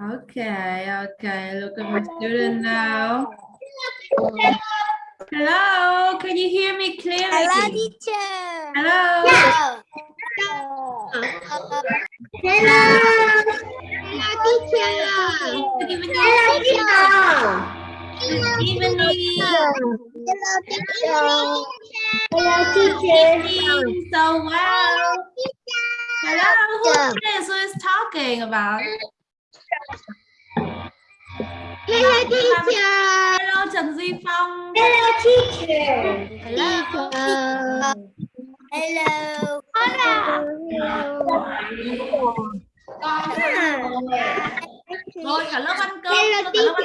Okay, okay. Look at my student now. Hello, can you hear me clearly? Hello, teacher. Hello. Hello. Hello. Good evening. Hello, Good evening. Hello, Evening. So well. Hello, who is who is talking about? Hello, teacher. Hello, Trần Duy Phong. Hello, teacher. Hello. Hello. Hello. Rồi cả lớp ăn cơm. Hello, ăn teacher.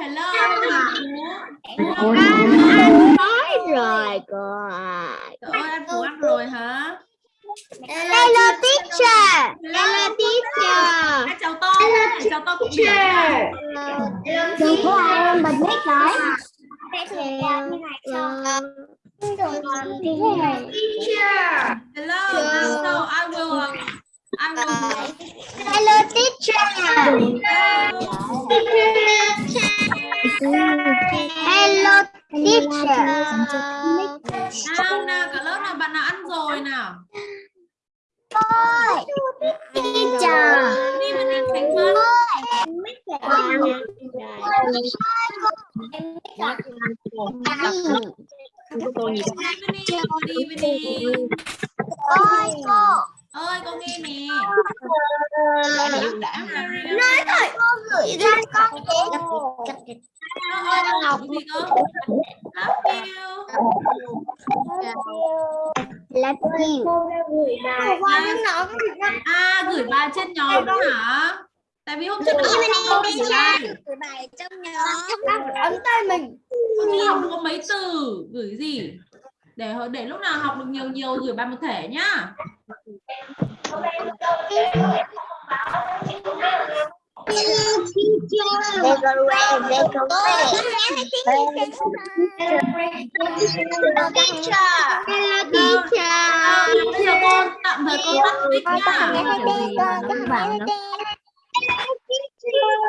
Hello. Hello. Anh nói rồi cô à. Trời ơi, ăn ăn rồi hả? Hello, teacher. Hello, teacher. Chào tôi. Chào tôi cũng được. Đừng có ai em bật mic. Teacher. Hello. So I will I will Hello, teacher. Hello, teacher. nào nào cả lớp nào bạn nào ăn rồi nào? Teacher. Đi bên đi Khánh Vân. Good evening. Good evening. Ôi cô. Ơi con nghe nè. Nói thôi. Gửi ra con. Ơ ơi con học gì cơ? Love you. Là gì? Bên nó À gửi bài trên nhóm đó hả? Tại vì hôm trước mình rồi gửi bài. gửi bài trong nhóm. Ấn tay mình. Trước học có mấy từ gửi gì? Để để lúc nào học được nhiều nhiều gửi bài một thể nhá. Hello. Hello. Hello, tạm thời cô tắt mic nó.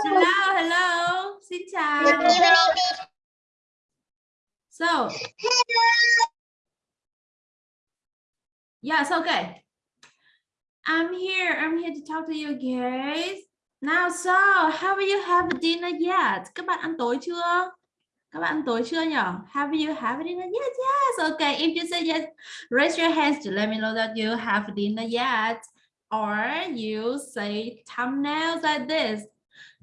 Hello, hello. Xin chào. So, yes, okay. I'm here. I'm here to talk to you guys. Now, so, have you have dinner yet? Các bạn ăn tối chưa? Các bạn ăn tối chưa nhỉ? Have you have dinner yet? Yes. Okay. If you say yes, raise your hands to let me know that you have dinner yet. Or you say thumbnails like this.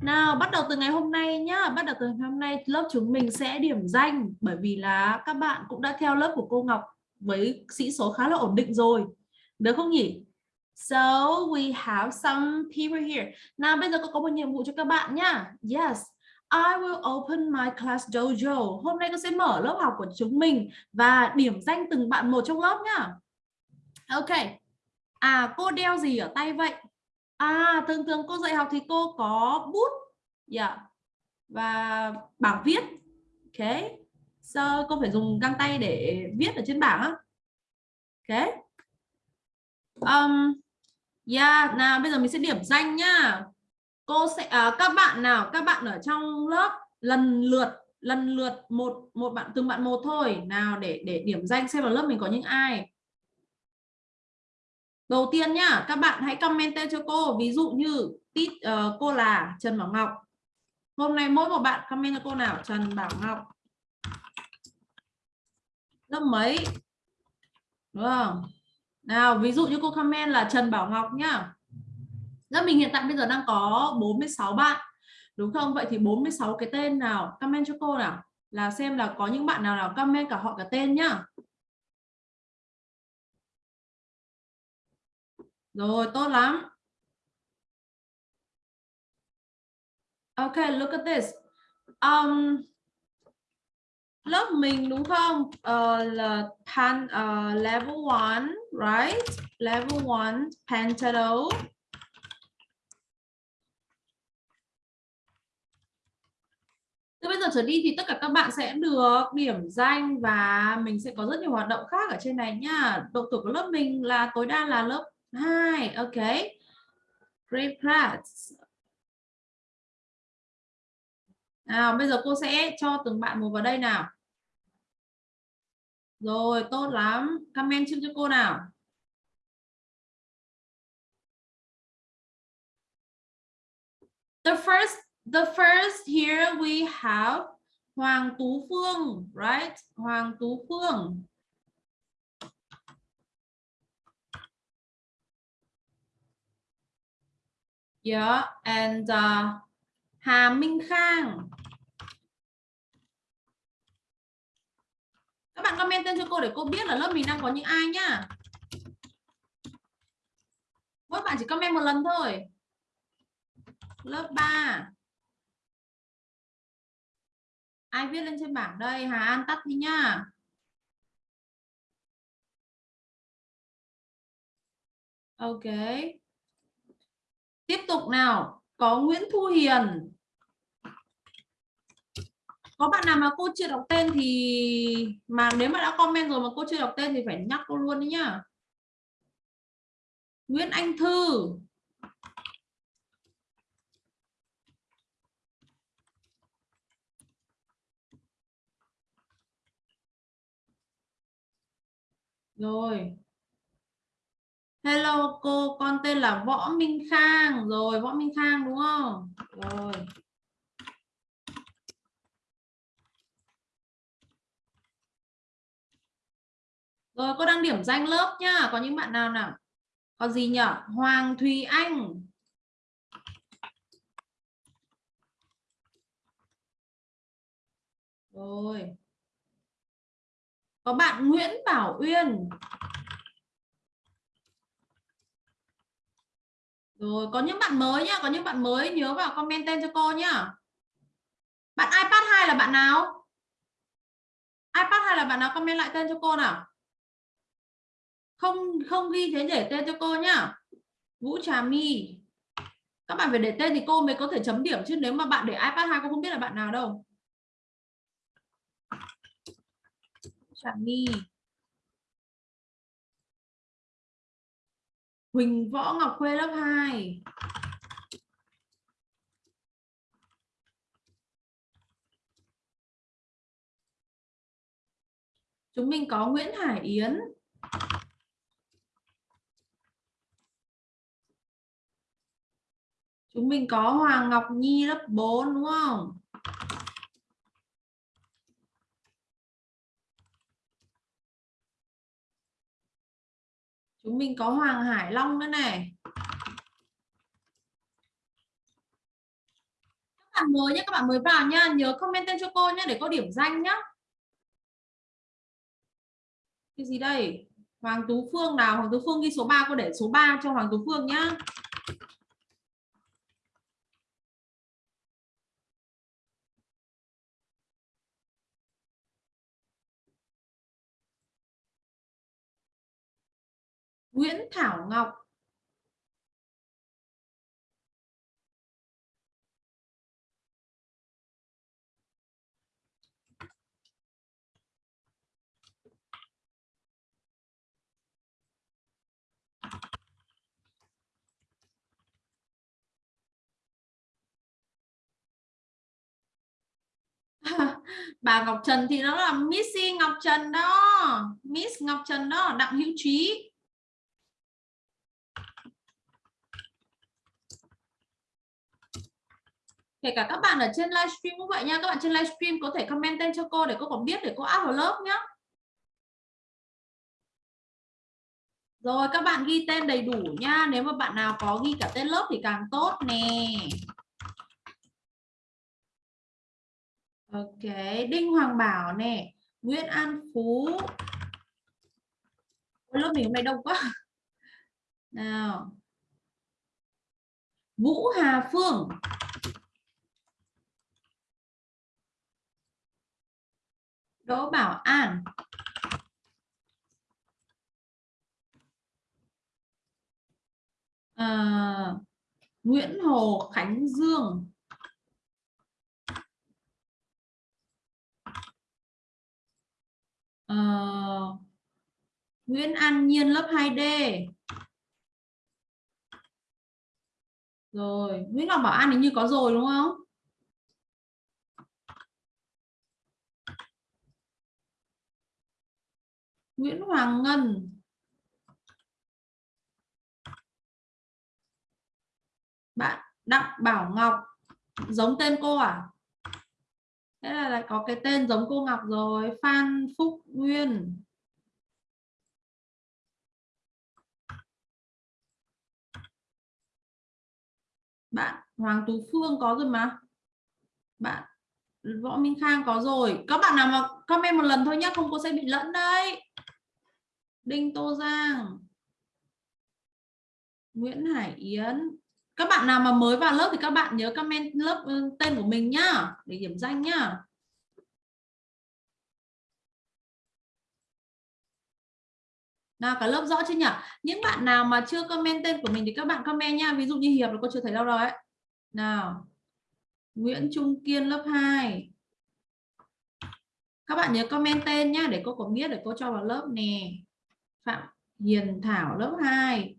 Nào, bắt đầu từ ngày hôm nay nhá. Bắt đầu từ ngày hôm nay lớp chúng mình sẽ điểm danh bởi vì là các bạn cũng đã theo lớp của cô Ngọc với sĩ số khá là ổn định rồi. Được không nhỉ? So, we have some people here. Nào, bây giờ cô có một nhiệm vụ cho các bạn nhá. Yes. I will open my class dojo. Hôm nay tôi sẽ mở lớp học của chúng mình và điểm danh từng bạn một trong lớp nhá. Ok. À cô đeo gì ở tay vậy? À thường thường cô dạy học thì cô có bút. Yeah. Và bảng viết. Ok sơ cô phải dùng găng tay để viết ở trên bảng á. Ok. Um, yeah, nào bây giờ mình sẽ điểm danh nhá. Cô sẽ à, các bạn nào, các bạn ở trong lớp lần lượt lần lượt một một bạn từng bạn một thôi. Nào để để điểm danh xem vào lớp mình có những ai. Đầu tiên nhá, các bạn hãy comment tên cho cô. Ví dụ như tít uh, cô là Trần Bảo Ngọc. Hôm nay mỗi một bạn comment cho cô nào Trần Bảo Ngọc. Lớp mấy? Đúng không? Nào, ví dụ như cô comment là Trần Bảo Ngọc nhá. Lớp mình hiện tại bây giờ đang có 46 bạn. Đúng không? Vậy thì 46 cái tên nào comment cho cô nào. Là xem là có những bạn nào nào comment cả họ cả tên nhá. Rồi, tốt lắm. Okay, look at this. Um, lớp mình đúng không? Uh, là pan uh, level 1, right? Level 1 pantado. Từ bây giờ trở đi thì tất cả các bạn sẽ được điểm danh và mình sẽ có rất nhiều hoạt động khác ở trên này nhá. Độ tuổi của lớp mình là tối đa là lớp 2. Ok. Great class. Nào bây giờ cô sẽ cho từng bạn một vào đây nào. Rồi tốt lắm. Comment chung cho cô nào. The first the first here we have Hoàng Tú Phương right? Hoàng Tú Phương. Yeah and uh, Hà Minh Khang. Các bạn comment tên cho cô để cô biết là lớp mình đang có những ai nhá. Mỗi bạn chỉ comment một lần thôi. Lớp 3 ai viết lên trên bảng đây? Hà An tắt đi nhá. Ok. Tiếp tục nào có Nguyễn Thu Hiền. Có bạn nào mà cô chưa đọc tên thì mà nếu mà đã comment rồi mà cô chưa đọc tên thì phải nhắc cô luôn đấy nhá. Nguyễn Anh Thư. Rồi hello, cô, con tên là võ minh khang. Rồi, võ minh khang, đúng không? Rồi. Rồi, cô đang điểm danh lớp nhá. Có những bạn nào nào? Có gì nhỉ hoàng thùy anh. Rồi. Có bạn Nguyễn Bảo Uyên. Rồi, có những bạn mới nhá, có những bạn mới nhớ vào comment tên cho cô nhá. Bạn iPad 2 là bạn nào? iPad 2 là bạn nào comment lại tên cho cô nào? Không không ghi thế để tên cho cô nhá. Vũ Trà My. Các bạn phải để tên thì cô mới có thể chấm điểm chứ nếu mà bạn để iPad 2 cô không biết là bạn nào đâu. Trà My. Huỳnh Võ Ngọc Khuê lớp 2 Chúng mình có Nguyễn Hải Yến Chúng mình có Hoàng Ngọc Nhi lớp 4 đúng không? Chúng mình có Hoàng Hải Long nữa này. Các bạn mới nhé, các bạn mới vào nhá, nhớ comment tên cho cô nhé để có điểm danh nhá. Cái gì đây? Hoàng Tú Phương nào? Hoàng Tú Phương ghi số 3 cô để số 3 cho Hoàng Tú Phương nhá. Nguyễn Thảo Ngọc. Bà Ngọc Trần thì nó là Missy Ngọc Trần đó. Miss Ngọc Trần đó, Đặng Hữu Trí. Kể cả các bạn ở trên livestream cũng vậy nha. Các bạn trên livestream có thể comment tên cho cô để cô còn biết để cô áp vào lớp nhé rồi, các bạn ghi tên đầy đủ nha. Nếu mà bạn nào có ghi cả tên lớp thì càng tốt nè. Ok, đinh hoàng bảo nè. Nguyễn an phú. Lớp mình hôm nay đông quá. Nào. Vũ hà phương. Đỗ Bảo An. À, Nguyễn Hồ Khánh Dương. À, Nguyễn An Nhiên lớp 2D rồi Nguyễn Ngọc Bảo An hình như có rồi đúng không? Nguyễn Hoàng Ngân. Bạn Đặng Bảo Ngọc. Giống tên cô à? Thế là lại có cái tên giống cô Ngọc rồi, Phan Phúc Nguyên. Bạn Hoàng Tú Phương có rồi mà. Bạn Võ Minh Khang có rồi. Các bạn nào mà comment một lần thôi nhé không cô sẽ bị lẫn đấy. Đinh Tô Giang. Nguyễn Hải Yến. Các bạn nào mà mới vào lớp thì các bạn nhớ comment lớp ừ, tên của mình nhá, để điểm danh nhá. Nào, cả lớp rõ chưa nhỉ? Những bạn nào mà chưa comment tên của mình thì các bạn comment nha. Ví dụ như hiệp là cô chưa thấy đâu rồi ấy. nào, Nguyễn Trung Kiên lớp 2 các bạn nhớ comment tên nhá, để cô có biết để cô cho vào lớp nè. Phạm Hiền Thảo, lớp 2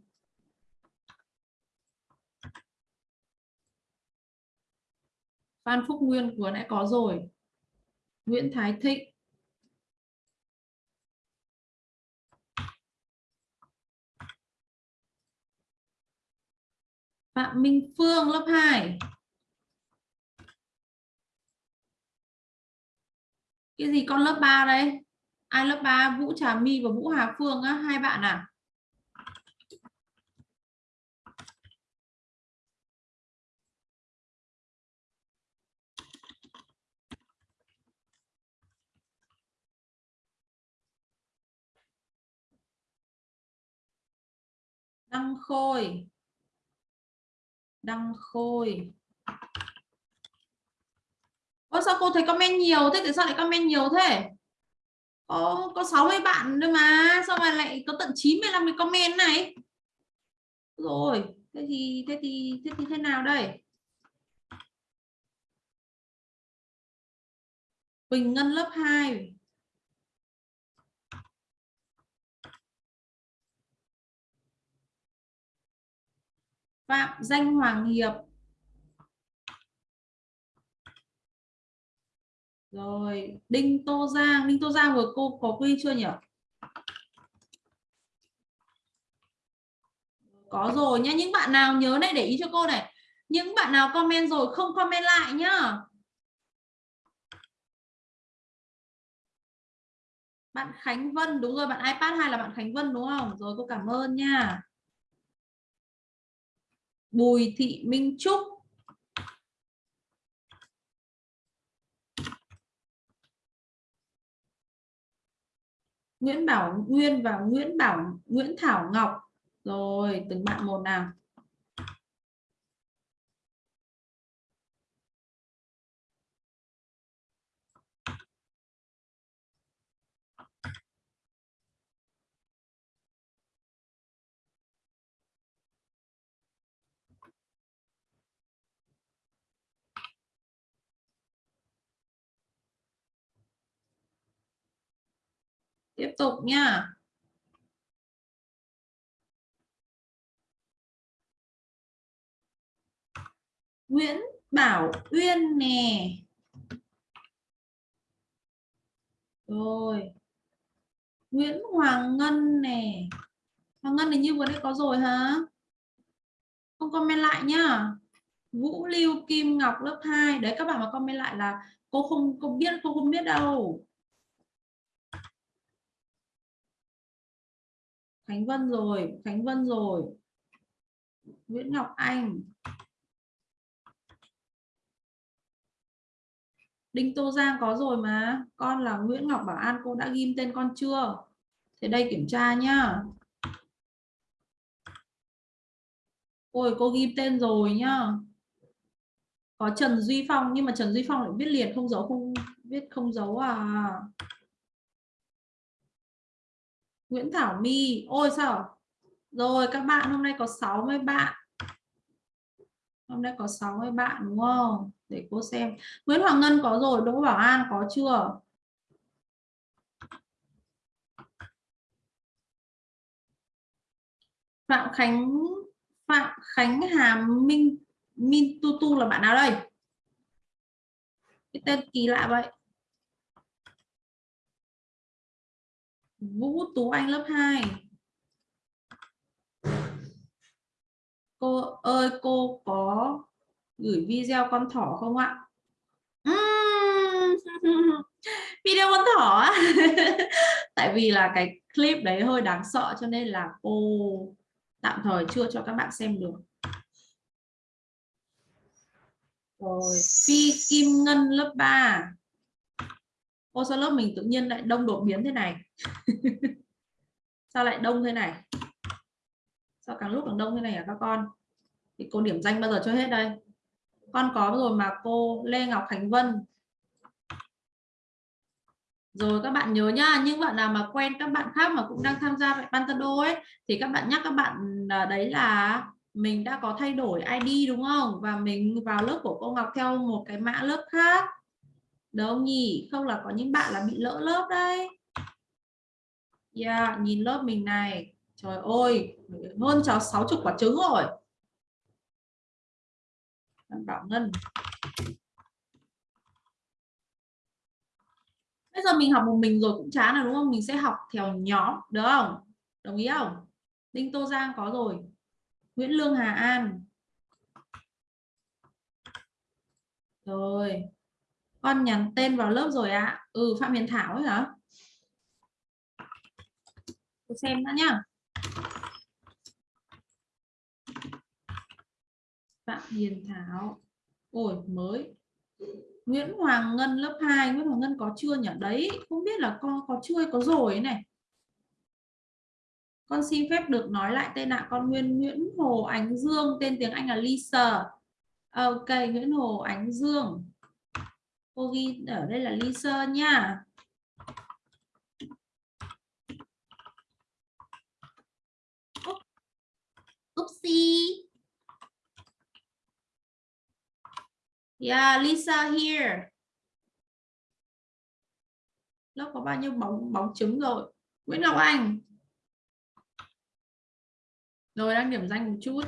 Phan Phúc Nguyên, vừa nãy có rồi. Nguyễn Thái Thịnh. Phạm Minh Phương, lớp 2 cái gì con lớp 3 đây? Ai lớp 3 Vũ Trà My và Vũ Hà Phương á, hai bạn à? Đăng Khôi. Đăng Khôi. Ơ sao cô thấy comment nhiều thế? Tại sao lại comment nhiều thế? Có có 60 bạn thôi mà. Sao mà lại có tận 95 cái comment này? Rồi, thế thì thế thì thế thì thế nào đây? Bình Ngân lớp 2 Phạm Danh Hoàng Hiệp. Rồi, Đinh Tô Giang, Đinh Tô Giang vừa cô có quy chưa nhỉ? Có rồi nhá, những bạn nào nhớ này để ý cho cô này. Những bạn nào comment rồi không comment lại nhá. Bạn Khánh Vân, đúng rồi, bạn iPad 2 là bạn Khánh Vân đúng không? Rồi cô cảm ơn nha. Bùi Thị Minh Trúc Nguyễn Bảo Nguyên và Nguyễn Bảo Nguyễn Thảo Ngọc. Rồi từng bạn một nào? Tiếp tục nha. Nguyễn Bảo Uyên nè. Rồi. Nguyễn Hoàng Ngân nè. Hoàng Ngân hình như vừa đây có rồi hả? Không comment lại nhá. Vũ Lưu Kim Ngọc lớp 2 đấy, các bạn mà comment lại là cô không, cô biết, cô không biết đâu. Khánh Vân rồi, Khánh Vân rồi. Nguyễn Ngọc Anh. Đinh Tô Giang có rồi mà. Con là Nguyễn Ngọc Bảo An, cô đã ghim tên con chưa? Thế đây kiểm tra nhá. Ôi, cô ghim tên rồi nhá. Có Trần Duy Phong, nhưng mà Trần Duy Phong lại viết liền không giấu, không viết, không giấu à? Nguyễn Thảo My. Ôi, sao? Rồi, các bạn, hôm nay có 60 bạn. Hôm nay có 60 bạn, đúng không? Để cô xem. Nguyễn Hoàng Ngân có rồi, Đỗ Bảo An có chưa? Phạm Khánh Phạm Khánh Hà Minh Minh Tu Tu là bạn nào đây? Cái tên kỳ lạ vậy. Vũ Tú Anh lớp 2 cô ơi cô có gửi video con thỏ không ạ? Uhm. video con thỏ á? Tại vì là cái clip đấy hơi đáng sợ cho nên là cô tạm thời chưa cho các bạn xem được. Rồi phi kim ngân lớp 3 ô sao lớp mình tự nhiên lại đông đột biến thế này. Sao lại đông thế này? Sao càng lúc càng đông thế này hả các con? Thì cô điểm danh bao giờ cho hết đây? Con có rồi mà cô Lê Ngọc Khánh Vân. Rồi các bạn nhớ nhá, những bạn nào mà quen các bạn khác mà cũng đang tham gia tại Pantado ấy, thì các bạn nhắc các bạn à, đấy là mình đã có thay đổi ID đúng không? Và mình vào lớp của cô Ngọc theo một cái mã lớp khác đâu nhỉ? Không là có những bạn là bị lỡ lớp đây yeah, nhìn lớp mình này. Trời ơi hơn cháu 60 quả trứng rồi. Bảo ngân. Bây giờ mình học một mình rồi cũng chán rồi đúng không? Mình sẽ học theo nhóm được không? Đồng ý không? Đinh tô giang có rồi. Nguyễn lương hà an. Rồi con nhắn tên vào lớp rồi ạ. À? ừ phạm hiền thảo ấy hả? Tôi xem đã nhá. Phạm hiền thảo. Ôi, mới. Nguyễn Hoàng Ngân lớp 2 Nguyễn Hoàng Ngân có chưa nhỉ? Đấy, không biết là con có chưa có rồi này. Con xin phép được nói lại tên ạ. Con Nguyên, Nguyễn Hồ Ánh Dương, tên tiếng Anh là Lisa. Ok, Nguyễn Hồ Ánh Dương cô ghi ở đây là Lisa nha Oopsie Yeah, Lisa here. Lớp có bao nhiêu bóng bóng trứng rồi? Nguyễn Ngọc Anh. Rồi đang điểm danh một chút.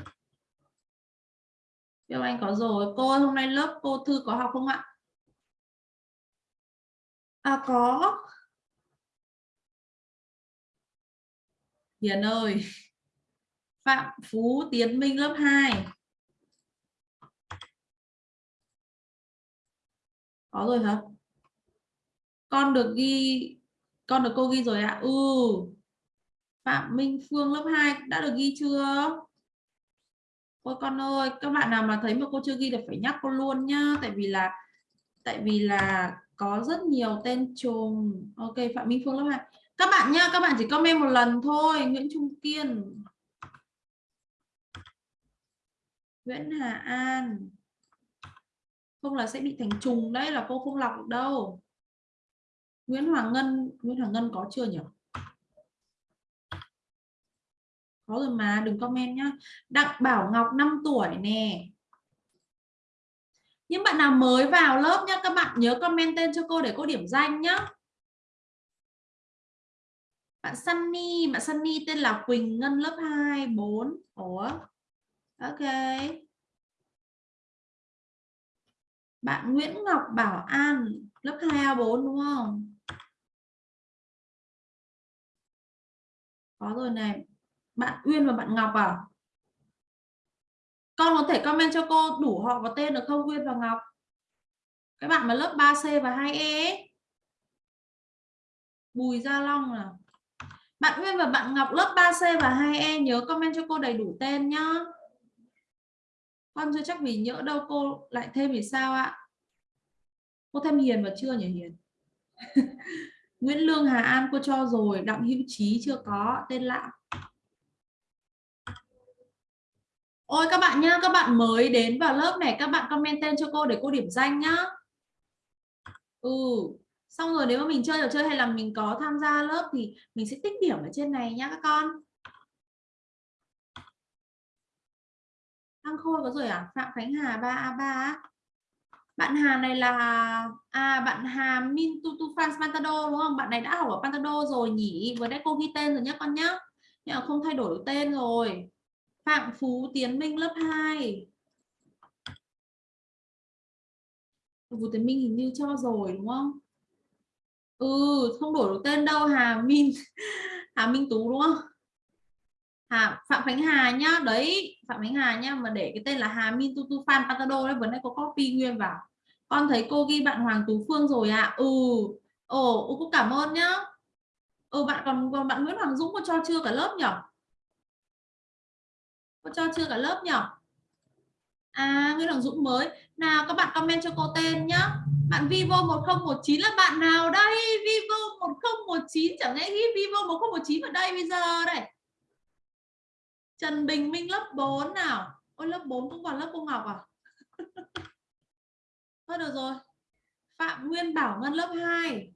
Yêu Anh có rồi. Cô hôm nay lớp cô Thư có học không ạ? À có. Hiền ơi. Phạm Phú Tiến Minh lớp 2. có rồi hả con được ghi, con được cô ghi rồi ạ à? ừ Phạm Minh Phương lớp 2 đã được ghi chưa Ôi con ơi, các bạn nào mà thấy mà cô chưa ghi được phải nhắc cô luôn nhá tại vì là, tại vì là có rất nhiều tên trùng ok, Phạm Minh Phương lớp 2 các bạn nhá, các bạn chỉ comment một lần thôi, Nguyễn Trung Kiên. Nguyễn Hà An. Không là sẽ bị thành trùng đấy, là cô không lọc được đâu. Nguyễn Hoàng Ngân, Nguyễn Hoàng Ngân có chưa nhỉ? Có rồi mà, đừng comment nhá. Đặng Bảo Ngọc 5 tuổi nè những bạn nào mới vào lớp nhá, các bạn nhớ comment tên cho cô để cô điểm danh nhá. Bạn Sunny bạn Sunny tên là Quỳnh Ngân lớp 2 4 Ủa. Ok. Bạn Nguyễn Ngọc Bảo An, lớp 2A4 đúng không? Có rồi này. Bạn Uyên và bạn Ngọc à? Con có thể comment cho cô đủ họ và tên được không, nguyên và Ngọc? Các bạn mà lớp 3C và 2E Bùi Gia Long là bạn nguyên và bạn Ngọc lớp 3C và 2E nhớ comment cho cô đầy đủ tên nhá. Con chưa chắc vì nhỡ đâu cô lại thêm thì sao ạ? Cô thêm hiền và chưa nhỉ, hiền? Nguyễn Lương Hà An, cô cho rồi. Đặng Hữu Trí chưa có. Tên lạ. Ôi, các bạn nhá, các bạn mới đến vào lớp này, các bạn comment tên cho cô để cô điểm danh nhá ừ xong rồi nếu mà mình chơi trò chơi hay là mình có tham gia lớp thì mình sẽ tích điểm ở trên này nhá các con Thăng Khôi có rồi à? Phạm Khánh Hà 3A3 Bạn Hà này là à bạn Hà Min Tutu France Pantado, đúng không? Bạn này đã học ở Pantado rồi, nhỉ? Vừa nãy cô ghi tên rồi nhé con nhá. Nhưng mà không thay đổi tên rồi. Phạm Phú Tiến Minh lớp 2. Phú Tiến Minh hình như cho rồi, đúng không? ừ không đổi được tên đâu, Hà Minh Hà Minh Tú, đúng không Hà, Phạm Khánh Hà nhá, đấy, Phạm Khánh Hà nhá, mà để cái tên là Hà Minh Tu Tu Fan Patado đấy, vừa nãy có copy nguyên vào con thấy cô ghi bạn Hoàng Tú Phương rồi ạ à. ừ ồ ừ, cô cảm ơn nhá ừ bạn còn còn bạn Nguyễn Hoàng Dũng có cho chưa cả lớp nhỉ cô cho chưa cả lớp nhỉ? À Nguyễn Hoàng Dũng mới. Nào, các bạn comment cho cô tên nhá. Bạn Vivo 1019 là bạn nào đây? Vivo 1019 chẳng lẽ ghi Vivo 1019 ở đây bây giờ đây? Trần Bình Minh lớp 4 nào? Ôi, lớp 4 cũng còn lớp cô Ngọc à? Thôi được rồi. Phạm Nguyên Bảo Ngân lớp 2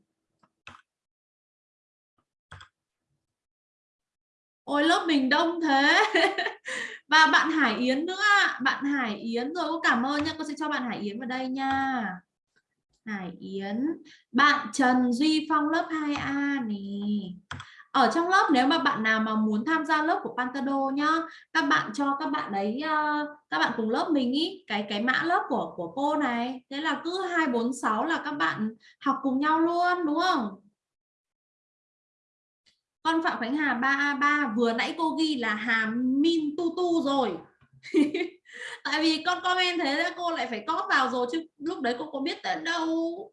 ôi, lớp mình đông thế. Và bạn Hải Yến nữa bạn Hải Yến rồi. Cô cảm ơn nha. Cô sẽ cho bạn Hải Yến vào đây nha. Hải Yến. Bạn Trần Duy Phong, lớp 2A nè. Ở trong lớp nếu mà bạn nào mà muốn tham gia lớp của Pantado nhá, các bạn cho các bạn đấy ờ, các bạn cùng lớp mình ý, cái cái mã lớp của của cô này. Thế là cứ 246 là các bạn học cùng nhau luôn, đúng không? Con Phạm Khánh Hà 3A3 vừa nãy cô ghi là Hà Min Tu Tu rồi. Tại vì con comment thế cô lại phải cóp vào rồi chứ lúc đấy cô có biết tên đâu.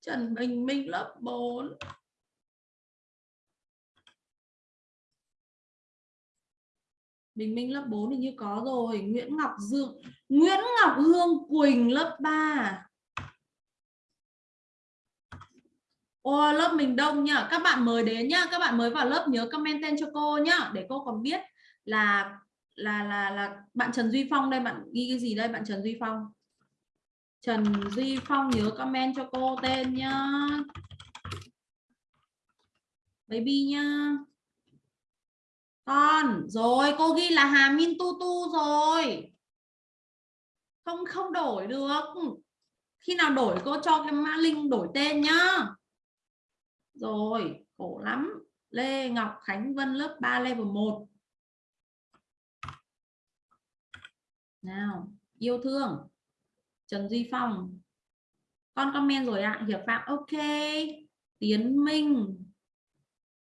Trần Bình Minh lớp 4 Bình Minh lớp 4 thì như có rồi. Nguyễn Ngọc Dương, Nguyễn Ngọc Hương Quỳnh lớp 3 Ô, lớp mình đông nhá. Các bạn mới đến nhá. Các bạn mới vào lớp nhớ comment tên cho cô nhá để cô còn biết là là là là bạn Trần Duy Phong đây. Bạn ghi cái gì đây? Bạn Trần Duy Phong. Trần Duy Phong nhớ comment cho cô tên nhá. Baby nhá. Con rồi cô ghi là Hà Min Tu Tu rồi. Không không đổi được. Khi nào đổi cô cho cái mã link đổi tên nhá rồi, khổ lắm. Lê Ngọc Khánh Vân lớp 3 level 1 nào, yêu thương. Trần Duy Phong. Con comment rồi ạ à. Hiệp Phạm. Ok. Tiến Minh.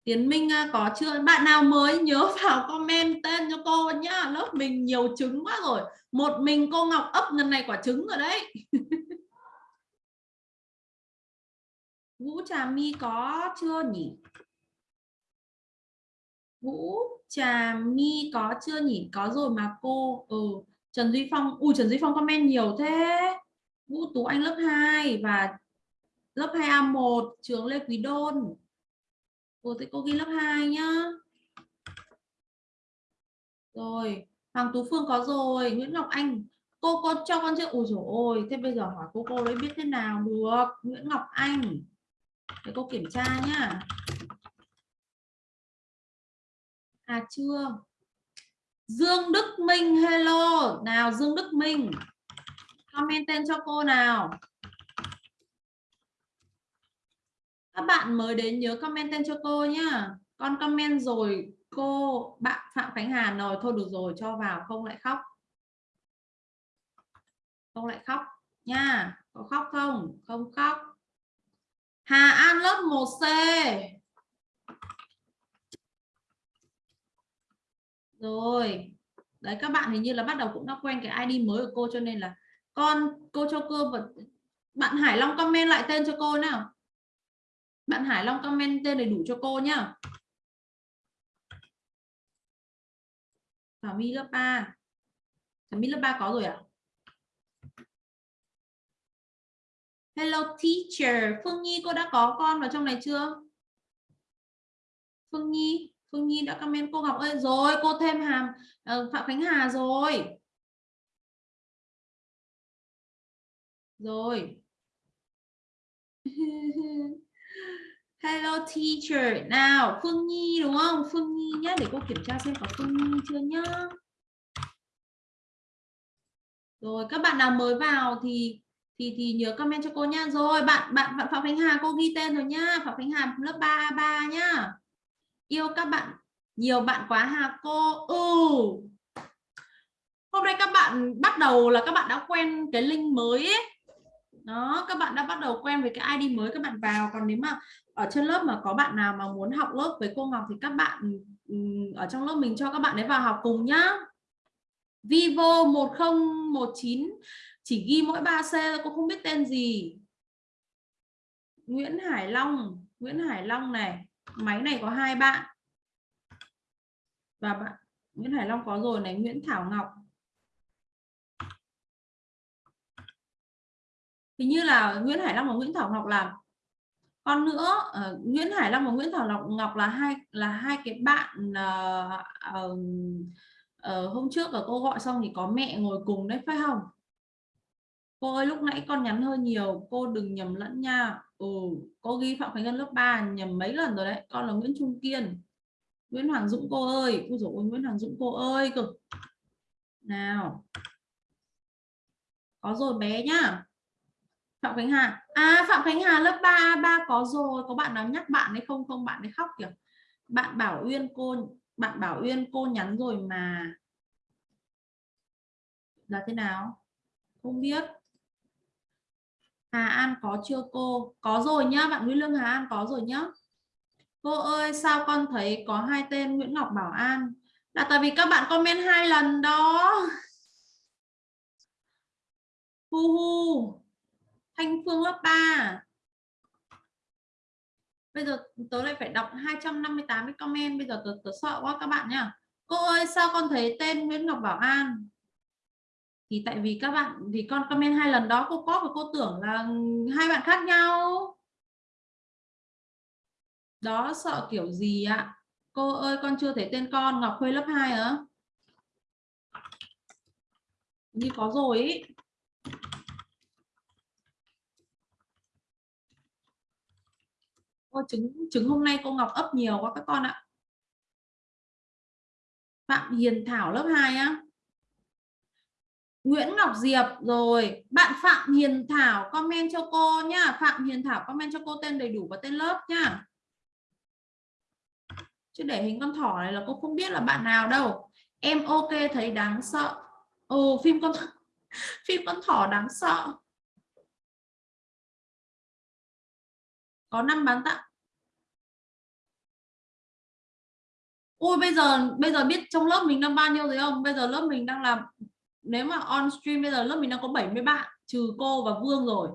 Tiến Minh à, có chưa? Bạn nào mới nhớ vào comment tên cho cô nhá. Lớp mình nhiều trứng quá rồi. Một mình cô Ngọc ấp lần này quả trứng rồi đấy. Vũ Trà My có chưa nhỉ? Vũ Trà My có chưa nhỉ? Có rồi mà cô. Ừ Trần Duy Phong ui Trần Duy Phong comment nhiều thế. Vũ Tú Anh lớp 2 và lớp 2A1 trường Lê Quý Đôn. Cô thì cô ghi lớp 2 nhá. Rồi, Hoàng Tú Phương có rồi. Nguyễn Ngọc Anh, cô có cho con chưa? Ui dồi ôi, thế bây giờ hỏi cô cô đấy biết thế nào? Được, Nguyễn Ngọc Anh để cô kiểm tra nhá. À chưa. Dương Đức Minh, hello. Nào, Dương Đức Minh. Comment tên cho cô nào. Các bạn mới đến nhớ comment tên cho cô nhá. Con comment rồi, cô, bạn Phạm Khánh Hà rồi thôi được rồi, cho vào, không lại khóc. Không lại khóc nha. Có khóc không? Không khóc. Hà An lớp 1C rồi. Đấy, các bạn hình như là bắt đầu cũng đã quen cái ID mới của cô cho nên là con, cô cho cô vật, bạn Hải Long comment lại tên cho cô nào. Bạn Hải Long comment tên đầy đủ cho cô nhá. Thảo My lớp 3 Thảo My lớp 3 có rồi ạ à? Hello teacher. Phương Nhi cô đã có con vào trong này chưa? Phương Nhi Phương Nhi đã comment cô Ngọc ơi. Rồi cô thêm hàm uh, Phạm Khánh Hà rồi. Rồi. Hello teacher. Nào Phương Nhi đúng không? Phương Nhi nhé để cô kiểm tra xem có Phương Nhi chưa nhá. Rồi các bạn nào mới vào thì thì thì nhớ comment cho cô nha. Rồi, bạn bạn bạn Phạm Khánh Hà, cô ghi tên rồi nhá Phạm Khánh Hà, lớp 3 ba nhá. Yêu các bạn, nhiều bạn quá hà cô ừ hôm nay các bạn bắt đầu là các bạn đã quen cái link mới ấy. Đó, các bạn đã bắt đầu quen với cái ID mới các bạn vào. Còn nếu mà ở trên lớp mà có bạn nào mà muốn học lớp với cô Ngọc thì các bạn ở trong lớp mình cho các bạn ấy vào học cùng nhá. Vivo 1019 chỉ ghi mỗi 3C cô không biết tên gì. Nguyễn Hải Long Nguyễn Hải Long này máy này có hai bạn. Và bạn Nguyễn Hải Long có rồi này Nguyễn Thảo Ngọc. Hình như là Nguyễn Hải Long và Nguyễn Thảo Ngọc làm còn nữa. Uh, Nguyễn Hải Long và Nguyễn Thảo Ngọc Ngọc là hai là hai cái bạn uh, uh, uh, hôm trước ở cô gọi xong thì có mẹ ngồi cùng đấy phải không? Cô ơi, lúc nãy con nhắn hơi nhiều. Cô đừng nhầm lẫn nha. Ừ cô ghi phạm khánh ngân lớp 3 nhầm mấy lần rồi đấy. Con là nguyễn trung kiên. Nguyễn hoàng dũng, cô ơi. Ui dồi nguyễn hoàng dũng, cô ơi, cực. Nào. Có rồi bé nhá. Phạm khánh hà. À phạm khánh hà lớp 3 ba có rồi. Có bạn nào nhắc bạn hay không? Không, bạn ấy khóc kìa. Bạn bảo uyên, cô, bạn bảo uyên, cô nhắn rồi mà. Là thế nào? Không biết. Hà An có chưa cô? Có rồi nhá, bạn Nguyễn Lương Hà An có rồi nhá. Cô ơi, sao con thấy có hai tên Nguyễn Ngọc Bảo An? Là tại vì các bạn comment hai lần đó. Hu hu. Thanh Phương lớp 3. Bây giờ tớ lại phải đọc 258 cái comment, bây giờ tớ, tớ sợ quá các bạn nhá. Cô ơi, sao con thấy tên Nguyễn Ngọc Bảo An? Thì tại vì các bạn thì con comment hai lần đó cô có và cô tưởng là hai bạn khác nhau. Đó sợ kiểu gì ạ? Cô ơi con chưa thấy tên con Ngọc Khuê lớp 2 hả? Như có rồi ý. Ô, trứng trứng hôm nay cô Ngọc ấp nhiều quá các con ạ. Phạm Hiền Thảo lớp 2 á. Nguyễn Ngọc Diệp rồi. Bạn Phạm Hiền Thảo, comment cho cô nhá. Phạm Hiền Thảo comment cho cô tên đầy đủ và tên lớp nhá. Chứ để hình con thỏ này là cô không biết là bạn nào đâu. Em ok, thấy đáng sợ. Ồ, phim con phim con thỏ đáng sợ. Có năm bán tặng. Ui, bây giờ bây giờ biết trong lớp mình đang bao nhiêu rồi không? Bây giờ lớp mình đang làm nếu mà on stream bây giờ lớp mình đang có 70 bạn, trừ cô và Vương rồi.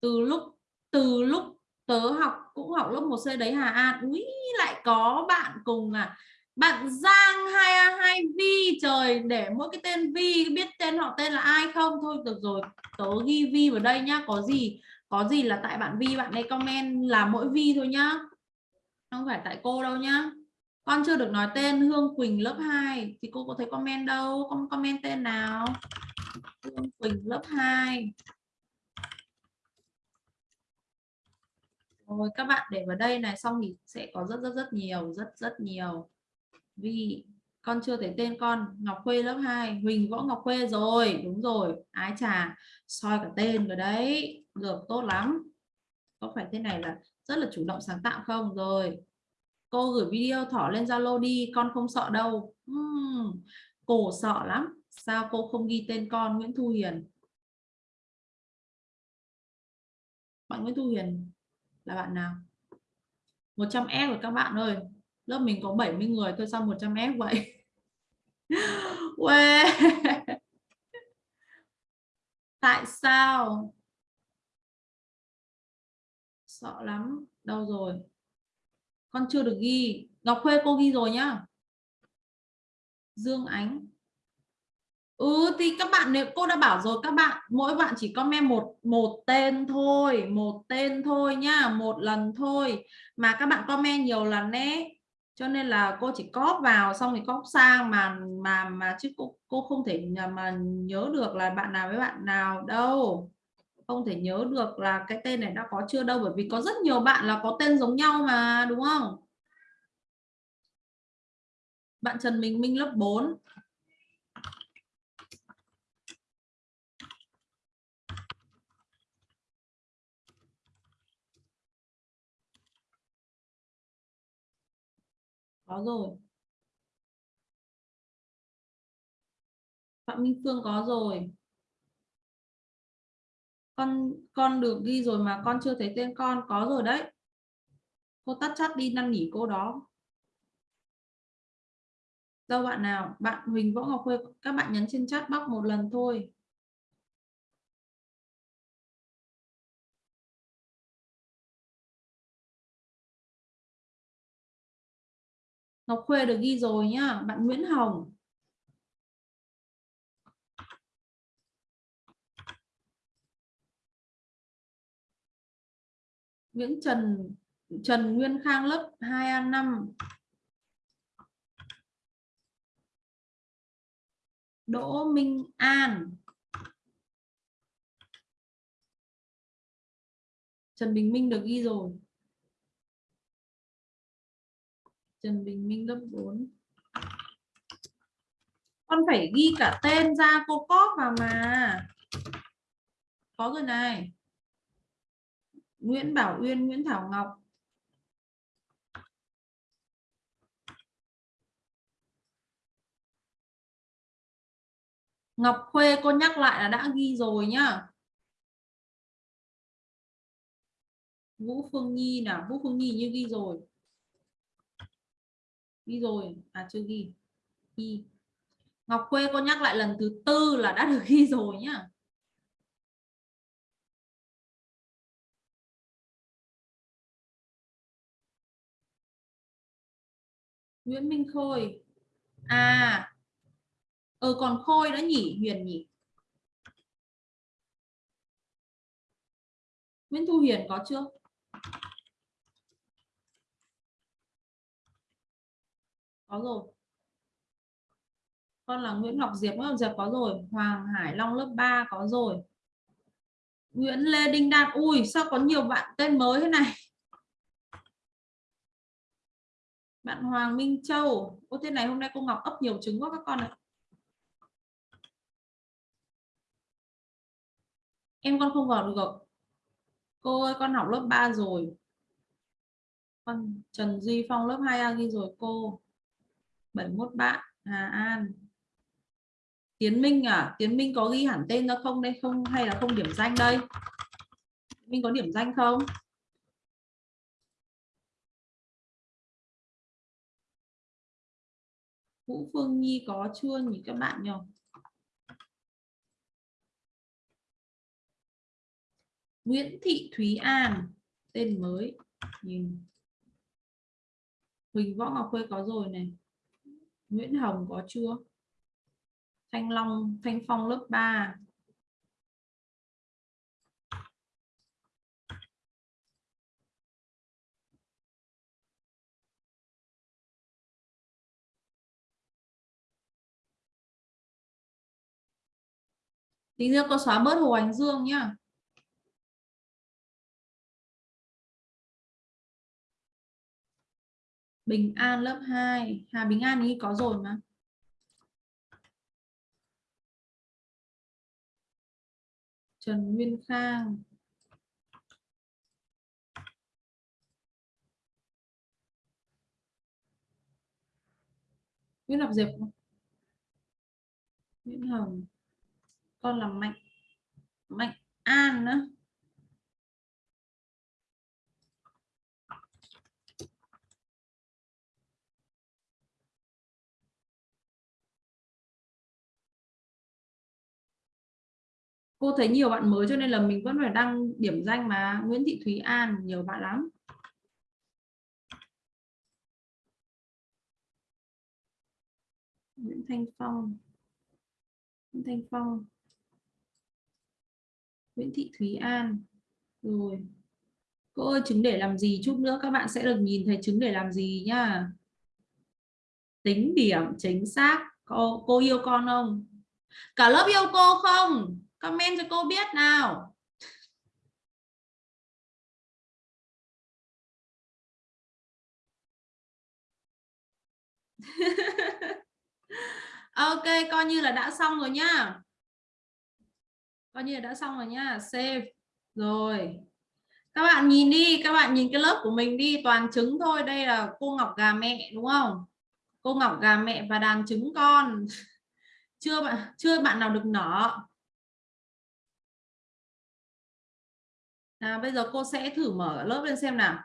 Từ lúc từ lúc tớ học, cũng học lớp 1C đấy Hà An, úi, lại có bạn cùng à. Bạn Giang hai hai Vi trời, để mỗi cái tên Vi biết tên họ tên là ai không? Thôi, được rồi, tớ ghi Vi vào đây nhá, có gì có gì là tại bạn Vi bạn ấy comment là mỗi Vi thôi nhá. Không phải tại cô đâu nhá con chưa được nói tên, Hương Quỳnh lớp 2 thì cô có thấy comment đâu? Con comment tên nào? Hương Quỳnh lớp 2 rồi, các bạn để vào đây này, xong thì sẽ có rất rất rất nhiều, rất rất nhiều. Vì con chưa thấy tên con, Ngọc Khuê lớp 2 Huỳnh Võ Ngọc Khuê rồi. Đúng rồi. Ái trà soi cả tên rồi đấy. Được, tốt lắm. Có phải thế này là rất là chủ động sáng tạo không? Rồi cô gửi video thỏ lên Zalo đi con không sợ đâu. Uhm, cổ sợ lắm. Sao cô không ghi tên con Nguyễn Thu Hiền? Bạn Nguyễn Thu Hiền là bạn nào? 100 F rồi các bạn ơi. Lớp mình có 70 người thôi sao 100 F vậy? Tại sao? Sợ lắm. Đâu rồi? Con chưa được ghi. Ngọc Khuê, cô ghi rồi nhá. Dương Ánh. Ừ thì các bạn, nếu cô đã bảo rồi, các bạn, mỗi bạn chỉ comment một một tên thôi, một tên thôi nhá, một lần thôi. Mà các bạn comment nhiều lần đấy cho nên là cô chỉ cóp vào, xong thì cóp sang, mà mà mà chứ cô cô không thể mà nhớ được là bạn nào với bạn nào đâu không thể nhớ được là cái tên này đã có chưa đâu, bởi vì có rất nhiều bạn là có tên giống nhau mà, đúng không? Bạn Trần Minh Minh lớp 4 có rồi. Phạm Minh Phương có rồi con con được ghi rồi mà con chưa thấy tên con, có rồi đấy. Cô tắt chat đi, năn nỉ cô đó. Đâu bạn nào? Bạn Huỳnh Võ Ngọc Khuê, các bạn nhấn trên chat box một lần thôi. Ngọc Khuê được ghi rồi nhá. Bạn Nguyễn Hồng. Nguyễn Trần Trần Nguyên Khang lớp 2A5 Đỗ Minh An. Trần Bình Minh được ghi rồi. Trần Bình Minh lớp 4 con phải ghi cả tên ra cô cóp vào mà. Có rồi này. Nguyễn Bảo Uyên, Nguyễn Thảo Ngọc. Ngọc Khuê, cô nhắc lại là đã ghi rồi nhá. Vũ Phương Nhi nào? Vũ Phương Nhi như ghi rồi. Ghi rồi. À chưa ghi. Ghi. Ngọc Khuê, cô nhắc lại lần thứ tư là đã được ghi rồi nhá. Nguyễn Minh Khôi. À ờ còn Khôi nữa nhỉ, Huyền nhỉ? Nguyễn Thu Huyền có chưa? Có rồi. Con là Nguyễn Ngọc Diệp, Nguyễn Ngọc Diệp có rồi. Hoàng Hải Long lớp 3 có rồi. Nguyễn Lê Đinh Đạt ui, sao có nhiều bạn tên mới thế này? Bạn Hoàng Minh Châu. Ô thế này hôm nay cô Ngọc ấp nhiều trứng quá các con ạ. Em con không vào được cô ơi, con học lớp 3 rồi. Con Trần Duy Phong lớp 2A ghi rồi cô. 71 bạn, Hà An. Tiến Minh à Tiến Minh có ghi hẳn tên ra không đây? Không hay là không điểm danh đây? Minh có điểm danh không? Vũ Phương Nhi có chưa nhỉ các bạn nhỉ? Nguyễn Thị Thúy An, tên mới, nhìn. Huỳnh Võ Ngọc Khuê có rồi này. Nguyễn Hồng có chưa? Thanh Long, Thanh Phong lớp 3 Tí nữa cô xóa bớt Hồ Ánh Dương nhá. Bình An lớp 2 Hà Bình An ý có rồi mà. Trần Nguyên Khang. Nguyễn Ngọc Diệp. Nguyễn Hồng con là Mạnh Mạnh An nữa. Cô thấy nhiều bạn mới cho nên là mình vẫn phải đăng điểm danh mà. Nguyễn Thị Thúy An, nhiều bạn lắm. Nguyễn Thanh Phong. Nguyễn Thanh Phong. Nguyễn Thị Thúy An. Rồi. Cô ơi trứng để làm gì chút nữa các bạn sẽ được nhìn thấy trứng để làm gì nhá. Tính điểm chính xác. Cô, cô yêu con không? Cả lớp yêu cô không? Comment cho cô biết nào. Ok coi như là đã xong rồi nhá coi như là đã xong rồi nhá, save. Rồi. Các bạn nhìn đi, các bạn nhìn cái lớp của mình đi, toàn trứng thôi. Đây là cô ngọc gà mẹ, đúng không? Cô ngọc gà mẹ và đàn trứng con. Chưa bạn chưa bạn nào được nở. À bây giờ cô sẽ thử mở lớp lên xem nào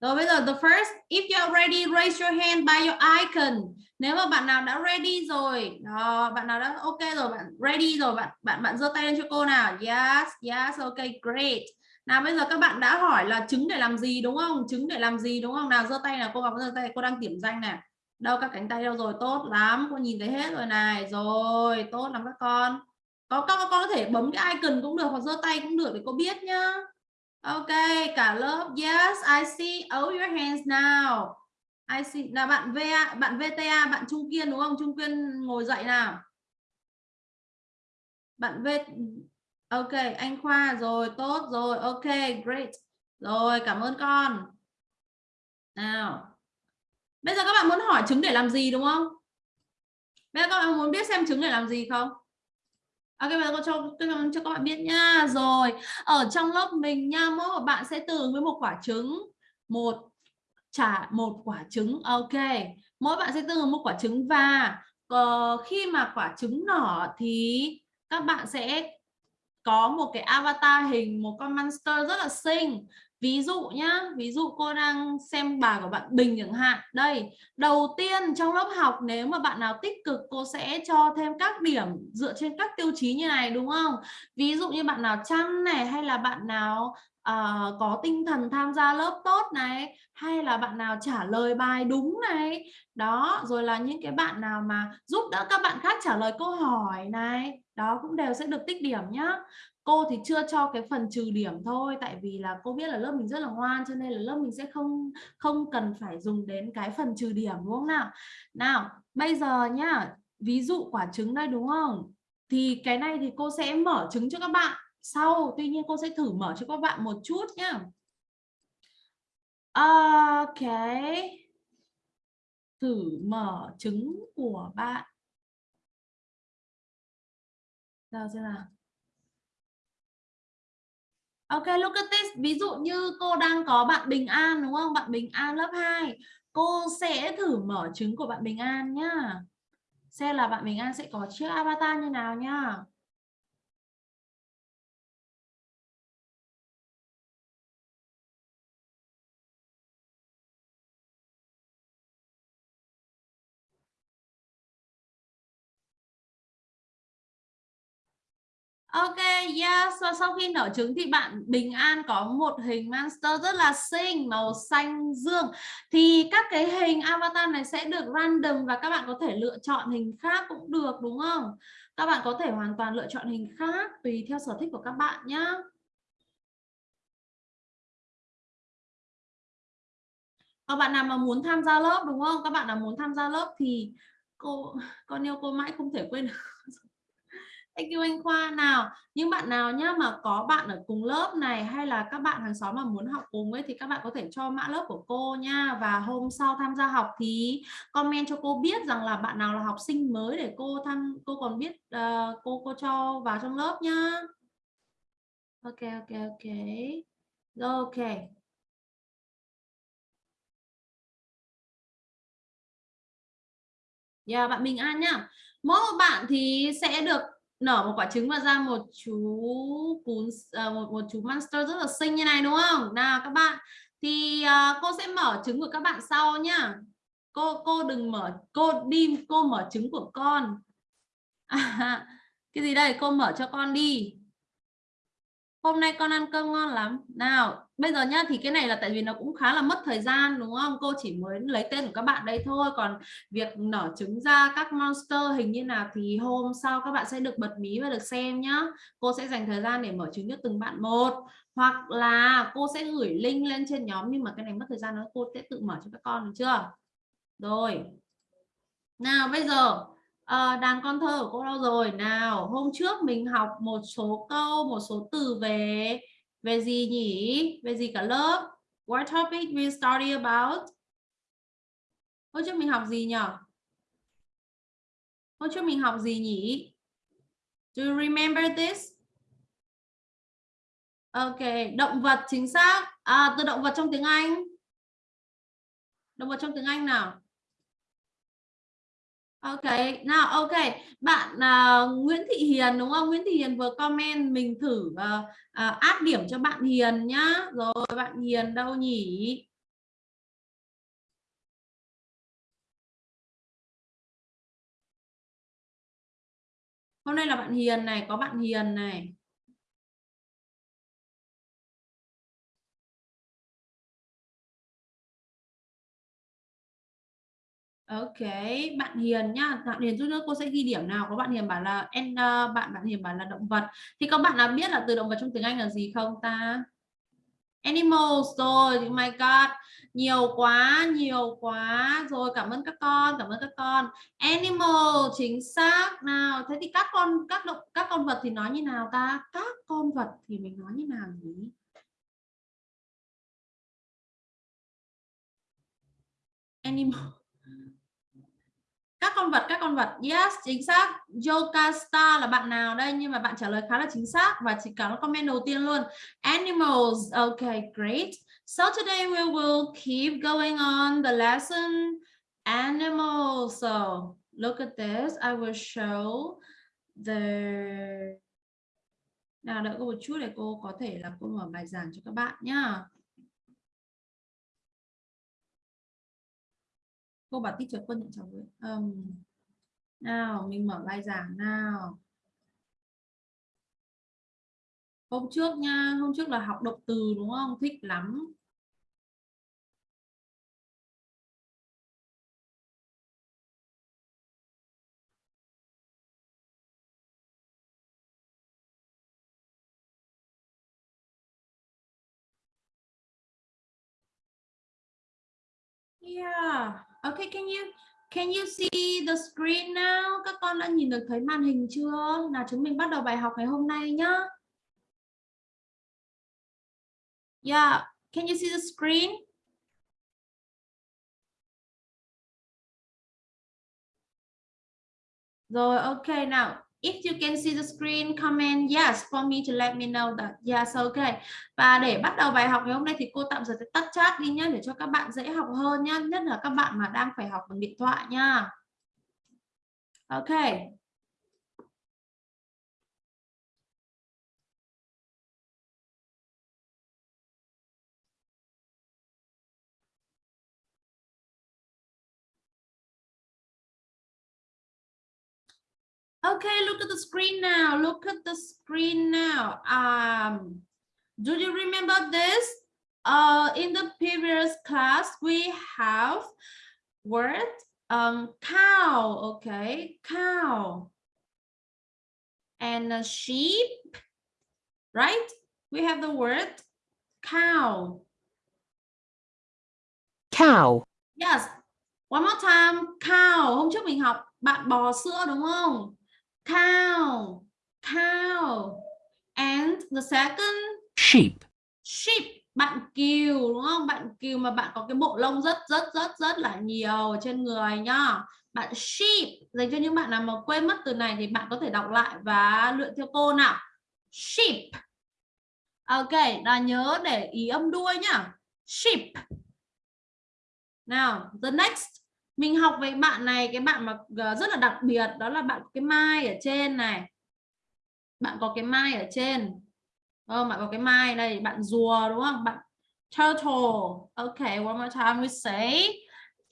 rồi bây giờ the first if you are ready raise your hand by your icon. Nếu mà bạn nào đã ready rồi đó, bạn nào đã ok rồi bạn ready rồi bạn bạn bạn giơ tay lên cho cô nào. Yes yes ok great. Nào bây giờ các bạn đã hỏi là trứng để làm gì đúng không? Trứng để làm gì đúng không? Nào giơ tay nào cô vào giơ tay cô đang điểm danh này. Đâu các cánh tay đâu rồi? Tốt lắm cô nhìn thấy hết rồi này. Rồi tốt lắm các con. Có các con có thể bấm cái icon cũng được hoặc giơ tay cũng được để cô biết nhá ok, cả lớp, yes, I see. All your hands now. I see. Là bạn VA bạn VTA bạn Trung Kiên đúng không? Trung Kiên ngồi dậy nào. Bạn V, ok, anh Khoa, rồi, tốt rồi, ok, great. Rồi, cảm ơn con. Nào. Bây giờ các bạn muốn hỏi trứng để làm gì đúng không? Bây giờ các bạn muốn biết xem trứng để làm gì không? Ok bây giờ cô cho, cho các bạn biết nha. Rồi ở trong lớp mình nha mỗi một bạn sẽ từ với một quả trứng một trả một quả trứng. Ok mỗi bạn sẽ từ một quả trứng và uh, khi mà quả trứng nở thì các bạn sẽ có một cái avatar hình một con monster rất là xinh ví dụ nhá, ví dụ cô đang xem bài của bạn Bình chẳng hạn. Đây, đầu tiên trong lớp học nếu mà bạn nào tích cực, cô sẽ cho thêm các điểm dựa trên các tiêu chí như này, đúng không? Ví dụ như bạn nào chăm này, hay là bạn nào uh, có tinh thần tham gia lớp tốt này hay là bạn nào trả lời bài đúng này. Đó rồi là những cái bạn nào mà giúp đỡ các bạn khác trả lời câu hỏi này. Đó cũng đều sẽ được tích điểm nhá. Cô thì chưa cho cái phần trừ điểm thôi tại vì là cô biết là lớp mình rất là ngoan cho nên là lớp mình sẽ không không cần phải dùng đến cái phần trừ điểm đúng không nào? Nào bây giờ nhá ví dụ quả trứng đây đúng không? Thì cái này thì cô sẽ mở trứng cho các bạn sau tuy nhiên cô sẽ thử mở cho các bạn một chút nhá ok thử mở trứng của bạn nào xem nào Ok, look at this. Ví dụ như cô đang có bạn Bình An đúng không? Bạn Bình An lớp 2. Cô sẽ thử mở trứng của bạn Bình An nhá. Xem là bạn Bình An sẽ có chiếc avatar như nào nhá. Ok, yes. Và sau khi nở trứng thì bạn Bình An có một hình monster rất là xinh, màu xanh dương. Thì các cái hình avatar này sẽ được random và các bạn có thể lựa chọn hình khác cũng được đúng không? Các bạn có thể hoàn toàn lựa chọn hình khác tùy theo sở thích của các bạn nhé. Các ờ, bạn nào mà muốn tham gia lớp đúng không? Các bạn nào muốn tham gia lớp thì cô con yêu cô mãi không thể quên được. Thank you anh Khoa nào. Những bạn nào nhá mà có bạn ở cùng lớp này hay là các bạn hàng xóm mà muốn học cùng ấy thì các bạn có thể cho mã lớp của cô nha và hôm sau tham gia học thì comment cho cô biết rằng là bạn nào là học sinh mới để cô tham cô còn biết uh, cô cô cho vào trong lớp nhá. Ok ok ok. Rồi ok. Yeah, dạ, bạn Bình An nhá. Mỗi một bạn thì sẽ được nở một quả trứng và ra một chú cún uh, một một chú monster rất là xinh như này đúng không? Nào các bạn. Thì uh, cô sẽ mở trứng của các bạn sau nhá. Cô cô đừng mở cô đi cô mở trứng của con. À, cái gì đây? Cô mở cho con đi hôm nay con ăn cơm ngon lắm. Nào, bây giờ nhá, thì cái này là tại vì nó cũng khá là mất thời gian, đúng không? Cô chỉ mới lấy tên của các bạn đây thôi. Còn việc nở trứng ra các monster hình như nào thì hôm sau các bạn sẽ được bật mí và được xem nhá. Cô sẽ dành thời gian để mở trứng cho từng bạn một. Hoặc là cô sẽ gửi link lên trên nhóm, nhưng mà cái này mất thời gian đó cô sẽ tự mở cho các con, được chưa? Rồi. Nào, bây giờ à, đàn con thơ của cô đâu rồi? Nào hôm trước mình học một số câu một số từ về về gì nhỉ? Về gì cả lớp? What topic we study about? Hôm trước mình học gì nhỉ hôm trước mình học gì nhỉ? Do you remember this? Ok động vật chính xác. À, từ động vật trong tiếng Anh. Động vật trong tiếng Anh nào? Ok, nào ok, bạn uh, Nguyễn Thị Hiền đúng không? Nguyễn Thị Hiền vừa comment mình thử uh, uh, áp điểm cho bạn Hiền nhá. Rồi bạn Hiền đâu nhỉ? Hôm nay là bạn Hiền này, có bạn Hiền này. Ok, bạn Hiền nhá, bạn Hiền chút nữa cô sẽ ghi điểm nào. Có bạn Hiền bảo là en bạn bạn Hiền bảo là động vật. Thì các bạn nào biết là từ động vật trong tiếng Anh là gì không ta? Animals rồi, oh my god, nhiều quá, nhiều quá. Rồi cảm ơn các con, cảm ơn các con. Animal chính xác nào. Thế thì các con các động các con vật thì nói như nào ta? Các con vật thì mình nói như nào nhỉ? Animal các con vật, các con vật. Yes, chính xác. Yoga Star là bạn nào đây? Nhưng mà bạn trả lời khá là chính xác và chỉ có comment đầu tiên luôn. Animals. Okay great. So today we will keep going on the lesson. Animals. So, look at this. I will show the, nào, đợi cô một chút để cô có thể là cô mở bài giảng cho các bạn nhá. Cô bảo teacher quân nhận cháu với um, nào mình mở bài giảng nào. Hôm trước nha hôm trước là học động từ đúng không? Thích lắm. Yeah. Okay, can you can you see the screen now? Các con đã nhìn được thấy màn hình chưa? Nào chúng mình bắt đầu bài học ngày hôm nay nhá. Yeah, can you see the screen? Rồi, ok nào. If you can see the screen, comment yes for me to let me know that yes, okay. Và để bắt đầu bài học ngày hôm nay thì cô tạm thời sẽ tắt chat đi nhé để cho các bạn dễ học hơn nhé, nhất là các bạn mà đang phải học bằng điện thoại nha. Okay. Okay, look at the screen now. Look at the screen now. Um, do you remember this? Uh, in the previous class, we have word um, cow, okay, cow. And a sheep, right? We have the word cow. Cow. Yes. One more time. Cow. Hôm trước mình học bạn bò sữa đúng không? Cow cow and the second? Sheep. Sheep. Bạn kiều đúng không? Bạn kiều mà bạn có cái bộ lông rất rất rất rất là nhiều trên người nhá. Bạn sheep dành cho những bạn nào mà quên mất từ này thì bạn có thể đọc lại và luyện theo cô nào. Sheep. Ok là nhớ để ý âm đuôi nhá. Sheep. Nào the next mình học với bạn này, cái bạn mà ờ, rất là đặc biệt, đó là bạn cái mai ở trên này. Bạn có cái mai ở trên. Không bạn có cái mai đây, bạn rùa, đúng không? Bạn turtle. Ok, one more time, we say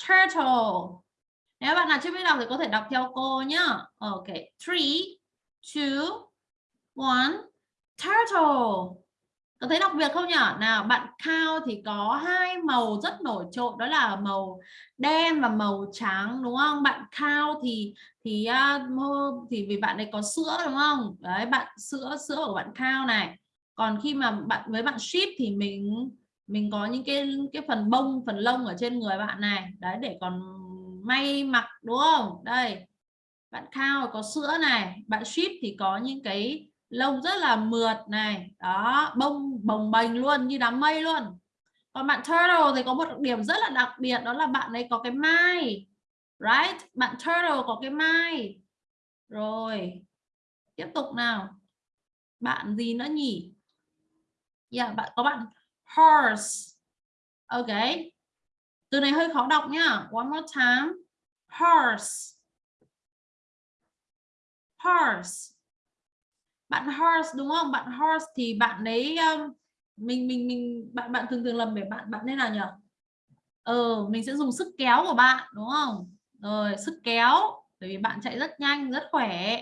turtle. Nếu bạn nào chưa biết đọc thì có thể đọc theo cô nhá. Ok, three, two, one, turtle có thấy đặc biệt không nhỉ nào, bạn cao thì có hai màu rất nổi trội, đó là màu đen và màu trắng, đúng không? Bạn cao thì thì à, thì vì bạn ấy có sữa, đúng không? Đấy, bạn, sữa sữa của bạn cao này. Còn khi mà bạn, với bạn ship thì mình mình có những cái cái phần bông, phần lông ở trên người bạn này. Đấy, để còn may mặc, đúng không? Đây, bạn cao có sữa này. Bạn ship thì có những cái lông rất là mượt này. Đó bông bồng bềnh luôn như đám mây luôn. Còn bạn turtle thì có một điểm rất là đặc biệt đó là bạn ấy có cái mai right? Bạn turtle có cái mai. Rồi tiếp tục nào. Bạn gì nữa nhỉ? Yeah, bạn có bạn horse. Ok. Từ này hơi khó đọc nhá. One more time. Horse. Horse bạn horse, đúng không? Bạn horse thì bạn ấy um, mình mình mình, bạn bạn thường thường lầm để bạn bạn nên là nhỉ? Ờ mình sẽ dùng sức kéo của bạn, đúng không? Rồi, sức kéo, bởi vì bạn chạy rất nhanh, rất khỏe.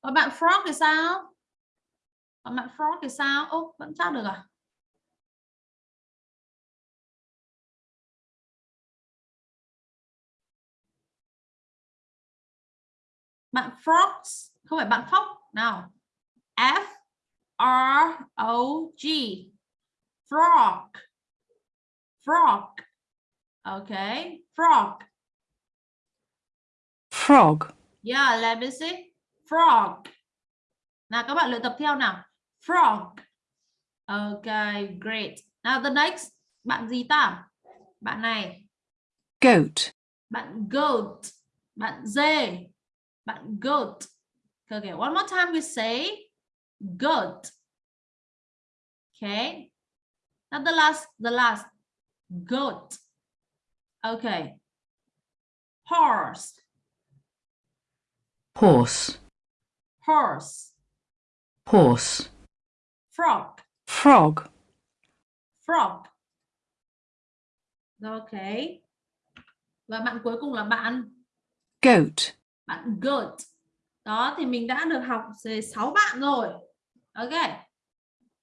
Còn bạn frog thì sao? Còn bạn frog thì sao? Ô, vẫn chat được à? Bạn frogs không phải bạn phóc nào. F R O G. Frog. Frog. Okay frog. Frog, yeah let me see. Frog. Nào các bạn luyện tập theo nào. Frog. Okay great. Now the next. Bạn gì ta? Bạn này. Goat, bạn goat. Bạn dê. Bạn goat okay one more time we say goat okay. Now the last the last. Goat okay. Horse. Horse, horse. Horse, frog. Frog, frog. Okay. Và bạn cuối cùng là bạn? Goat, bạn goat đó, thì mình đã được học về 6 bạn rồi. Ok.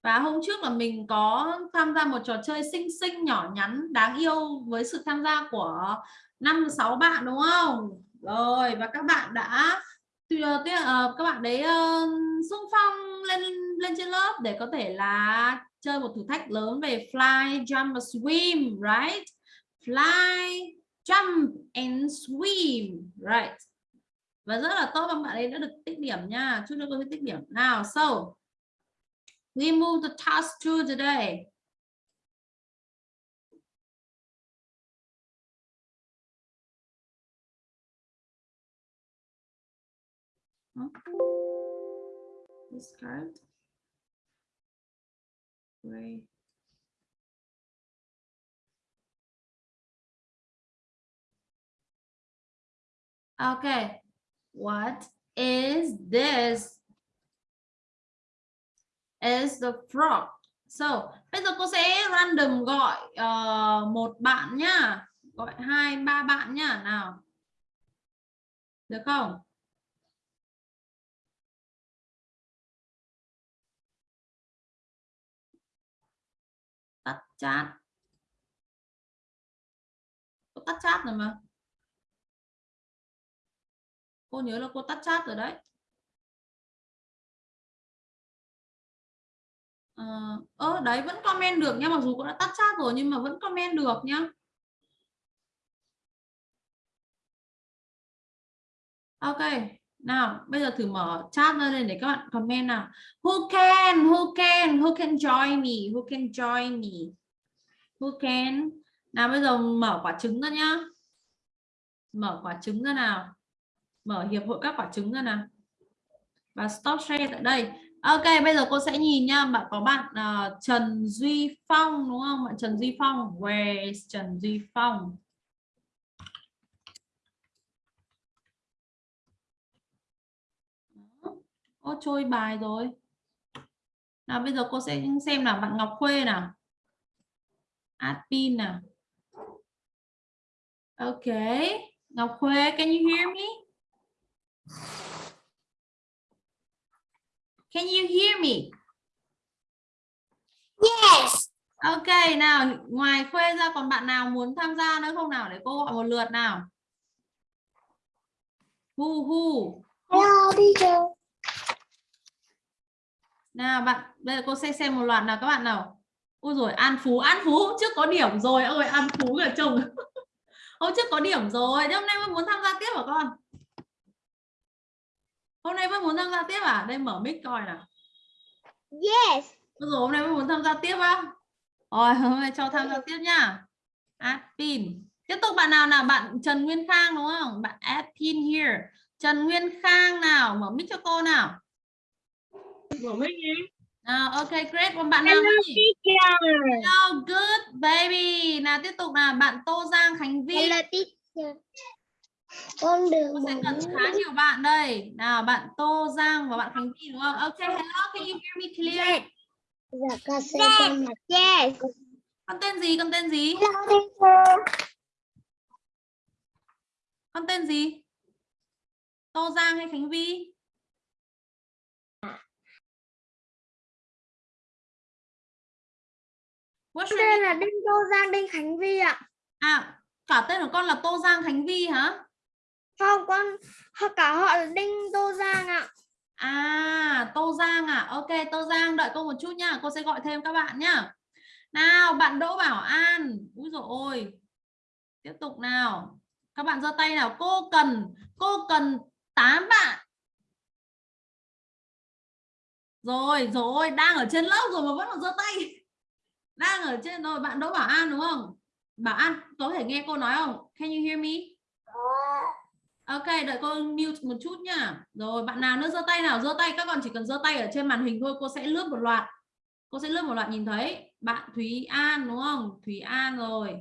Và hôm trước là mình có tham gia một trò chơi xinh xinh, nhỏ nhắn, đáng yêu với sự tham gia của năm, sáu bạn, đúng không? Rồi, và các bạn đã ờ, các bạn đấy ờ, xung phong lên lên trên lớp để có thể là chơi một thử thách lớn về fly, jump và swim, right? Fly, jump and swim, right? Và rất là tốt các bạn ấy đã được tích điểm nha. Chúc các cô tích điểm. Nào so we move the task to today this card Great. Okay, what is this? Is the frog. So, bây giờ cô sẽ random gọi uh, một bạn nhá. Gọi hai, ba bạn nhá. Nào. Được không? Tắt chat. Có tắt chat rồi mà cô nhớ là cô tắt chat rồi đấy. Ờ, à, đấy vẫn comment được nha mặc dù cô đã tắt chat rồi nhưng mà vẫn comment được nhá. Ok nào bây giờ thử mở chat ra lên để các bạn comment nào. Who can who can who can join me who can join me? Who can? Nào bây giờ mở quả trứng ra nhá. Mở quả trứng ra nào mở hiệp hội các quả trứng ra nào. Và stop share tại đây. Ok bây giờ cô sẽ nhìn nha. Bạn có bạn uh, Trần Duy Phong đúng không? Bạn Trần Duy Phong where is Trần Duy Phong? Ô trôi bài rồi. Nào bây giờ cô sẽ xem là bạn Ngọc Khuê nào. Admin nào. Ok. Ngọc Khuê can you hear me? Can you hear me? Yes. Ok, nào, ngoài Khuê ra còn bạn nào muốn tham gia nữa không nào để cô gọi một lượt nào. Hu hu. Hello teacher. Nào bạn, bây giờ cô sẽ xem một loạt nào các bạn nào. Ôi rồi An Phú, An Phú trước có điểm rồi, ôi An Phú là chồng. hôm trước có điểm rồi, hôm nay mới muốn tham gia tiếp hả con? Hôm nay vẫn muốn tham gia tiếp à? Đây mở mic coi nào. Yes. Rồi hôm nay vẫn muốn tham gia tiếp á. Rồi hôm nay cho tham gia tiếp nhá. Admin tiếp tục bạn nào nào? Bạn Trần Nguyên Khang đúng không? Bạn admin here. Trần Nguyên Khang nào? Mở mic cho cô nào. Mở mic đi. Nào ok great. Còn bạn nào Hello nhỉ? teacher. Hello good baby. Nào tiếp tục nào. Bạn Tô Giang Khánh Vi Hello teacher. Con đường Cô sẽ cần khá nhiều bạn đây. Nào, bạn Tô Giang và bạn Khánh Vy đúng không? Ok, hello, can you hear me clear? dạ ca xe con yes Con tên gì? Con tên gì? hello teacher Con tên gì? Tô Giang hay Khánh Vy? What's tên là Đinh Tô Giang Đinh Khánh Vi ạ À, cả tên của con là Tô Giang Khánh Vi hả? Không con cả họ là Đinh Tô Giang ạ À, Tô Giang à? Ok, Tô Giang đợi cô một chút nha Cô sẽ gọi thêm các bạn nhá. Nào, bạn Đỗ Bảo An. Úi dồi ôi. Tiếp tục nào. Các bạn giơ tay nào. Cô cần, cô cần 8 bạn. Rồi, rồi, đang ở trên lớp rồi mà vẫn còn giơ tay. Đang ở trên rồi, bạn Đỗ Bảo An đúng không? Bảo An, có thể nghe cô nói không? Can you hear me? Ok, đợi cô mute một chút nha. Rồi, bạn nào nữa giơ tay nào? Giơ tay, các con chỉ cần giơ tay ở trên màn hình thôi, cô sẽ lướt một loạt. Cô sẽ lướt một loạt nhìn thấy. Bạn Thúy An đúng không? Thúy An rồi.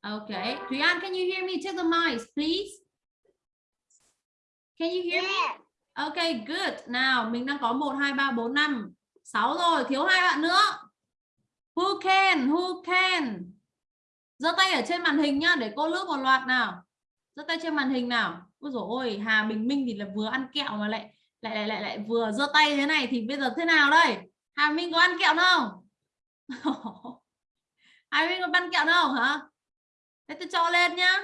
Ok, Thúy An, can you hear me? Check the mic, please. Can you hear me? Ok, good. Nào, mình đang có 1 2 3 4 5 6 rồi, thiếu hai bạn nữa. Who can? Who can? Giơ tay ở trên màn hình nhá để cô lướt một loạt nào. Giơ tay trên màn hình nào. Ôi dồi ôi, Hà Bình Minh thì là vừa ăn kẹo mà lại lại lại lại lại vừa giơ tay thế này thì bây giờ thế nào đây? Hà Minh có ăn kẹo không? Hà Minh có ăn kẹo không hả? Thế tôi cho lên nhá.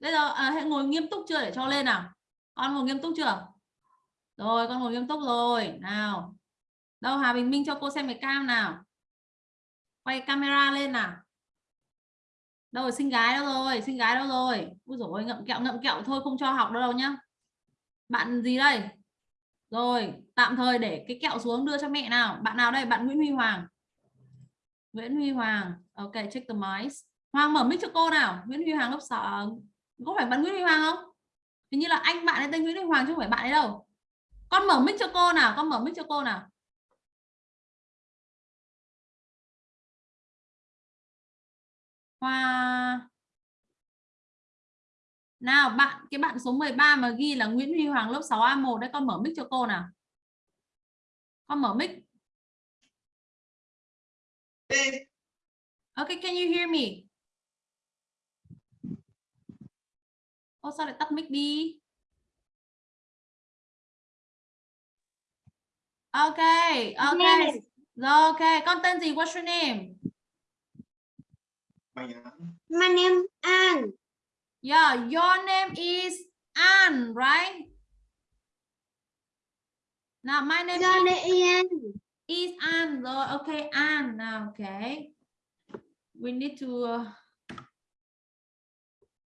Bây giờ à, hãy ngồi nghiêm túc chưa để cho lên nào? Con ngồi nghiêm túc chưa? Rồi, con ngồi nghiêm túc rồi. Nào. Đâu Hà Bình Minh cho cô xem cái cam nào. Quay camera lên nào. Đâu rồi, sinh gái đâu rồi, sinh gái đâu rồi. Ui rồi ngậm kẹo ngậm kẹo thôi không cho học đâu đâu nhá. Bạn gì đây? Rồi, tạm thời để cái kẹo xuống đưa cho mẹ nào. Bạn nào đây? Bạn Nguyễn Huy Hoàng. Nguyễn Huy Hoàng. Ok, check the mics. Hoàng mở mic cho cô nào. Nguyễn Huy Hoàng lớp sợ Có phải bạn Nguyễn Huy Hoàng không? Hình như là anh bạn ấy tên Nguyễn Huy Hoàng chứ không phải bạn ấy đâu. Con mở mic cho cô nào, con mở mic cho cô nào. Hoa Nào bạn cái bạn số 13 mà ghi là Nguyễn Huy Hoàng lớp 6A1 đấy con mở mic cho cô nào. Con mở mic. Ok, can you hear me? Ô sao lại tắt mic đi? Ok, ok. Rồi ok, con tên gì? What's your name? My name An Yeah, your name is An, right? Now my name Your is, name Ian is An. Rồi, okay, An. Now, okay. We need to uh,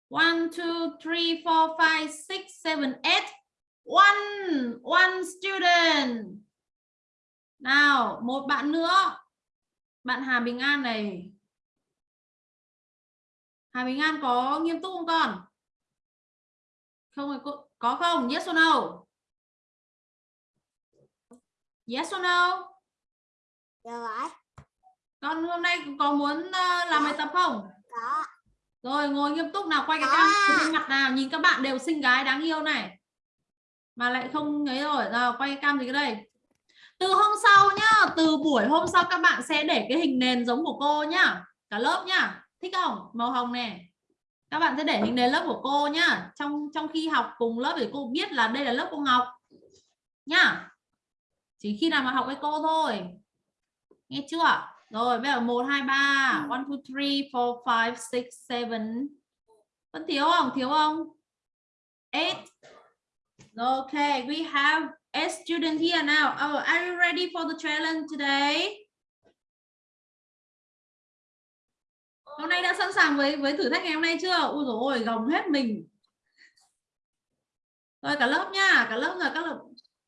one, two, three, four, five, six, seven, eight. One, one student. Nào, một bạn nữa. Bạn Hà Bình An này. Hà Bình An có nghiêm túc không con? Không rồi cô có không? Yes or no? Yes or no? Rồi Con hôm nay có muốn ờ, làm bài tập không? Có Rồi ngồi nghiêm túc nào, quay cái cam trên mặt nào, nhìn các bạn đều xinh gái đáng yêu này. Mà lại không ấy rồi, nào quay cam gì cái đây. Từ hôm sau nhá, từ buổi hôm sau các bạn sẽ để cái hình nền giống của cô nhá. Cả lớp nhá. Thích không? Màu hồng này. Các bạn sẽ để hình nền lớp của cô nhá. Trong trong khi học cùng lớp để cô biết là đây là lớp cô học. Nhá. Chỉ khi nào mà học với cô thôi. Nghe chưa? Rồi bây giờ 1 2 3, 1 2 3, 4 5 6 7. Vẫn thiếu không? Thiếu không? 8. Okay, we have a student here now. Oh, are you ready for the challenge today? Hôm nay đã sẵn sàng với với thử thách ngày hôm nay chưa? Ui dồi ôi, gồng hết mình. Rồi cả lớp nha, cả lớp là các lớp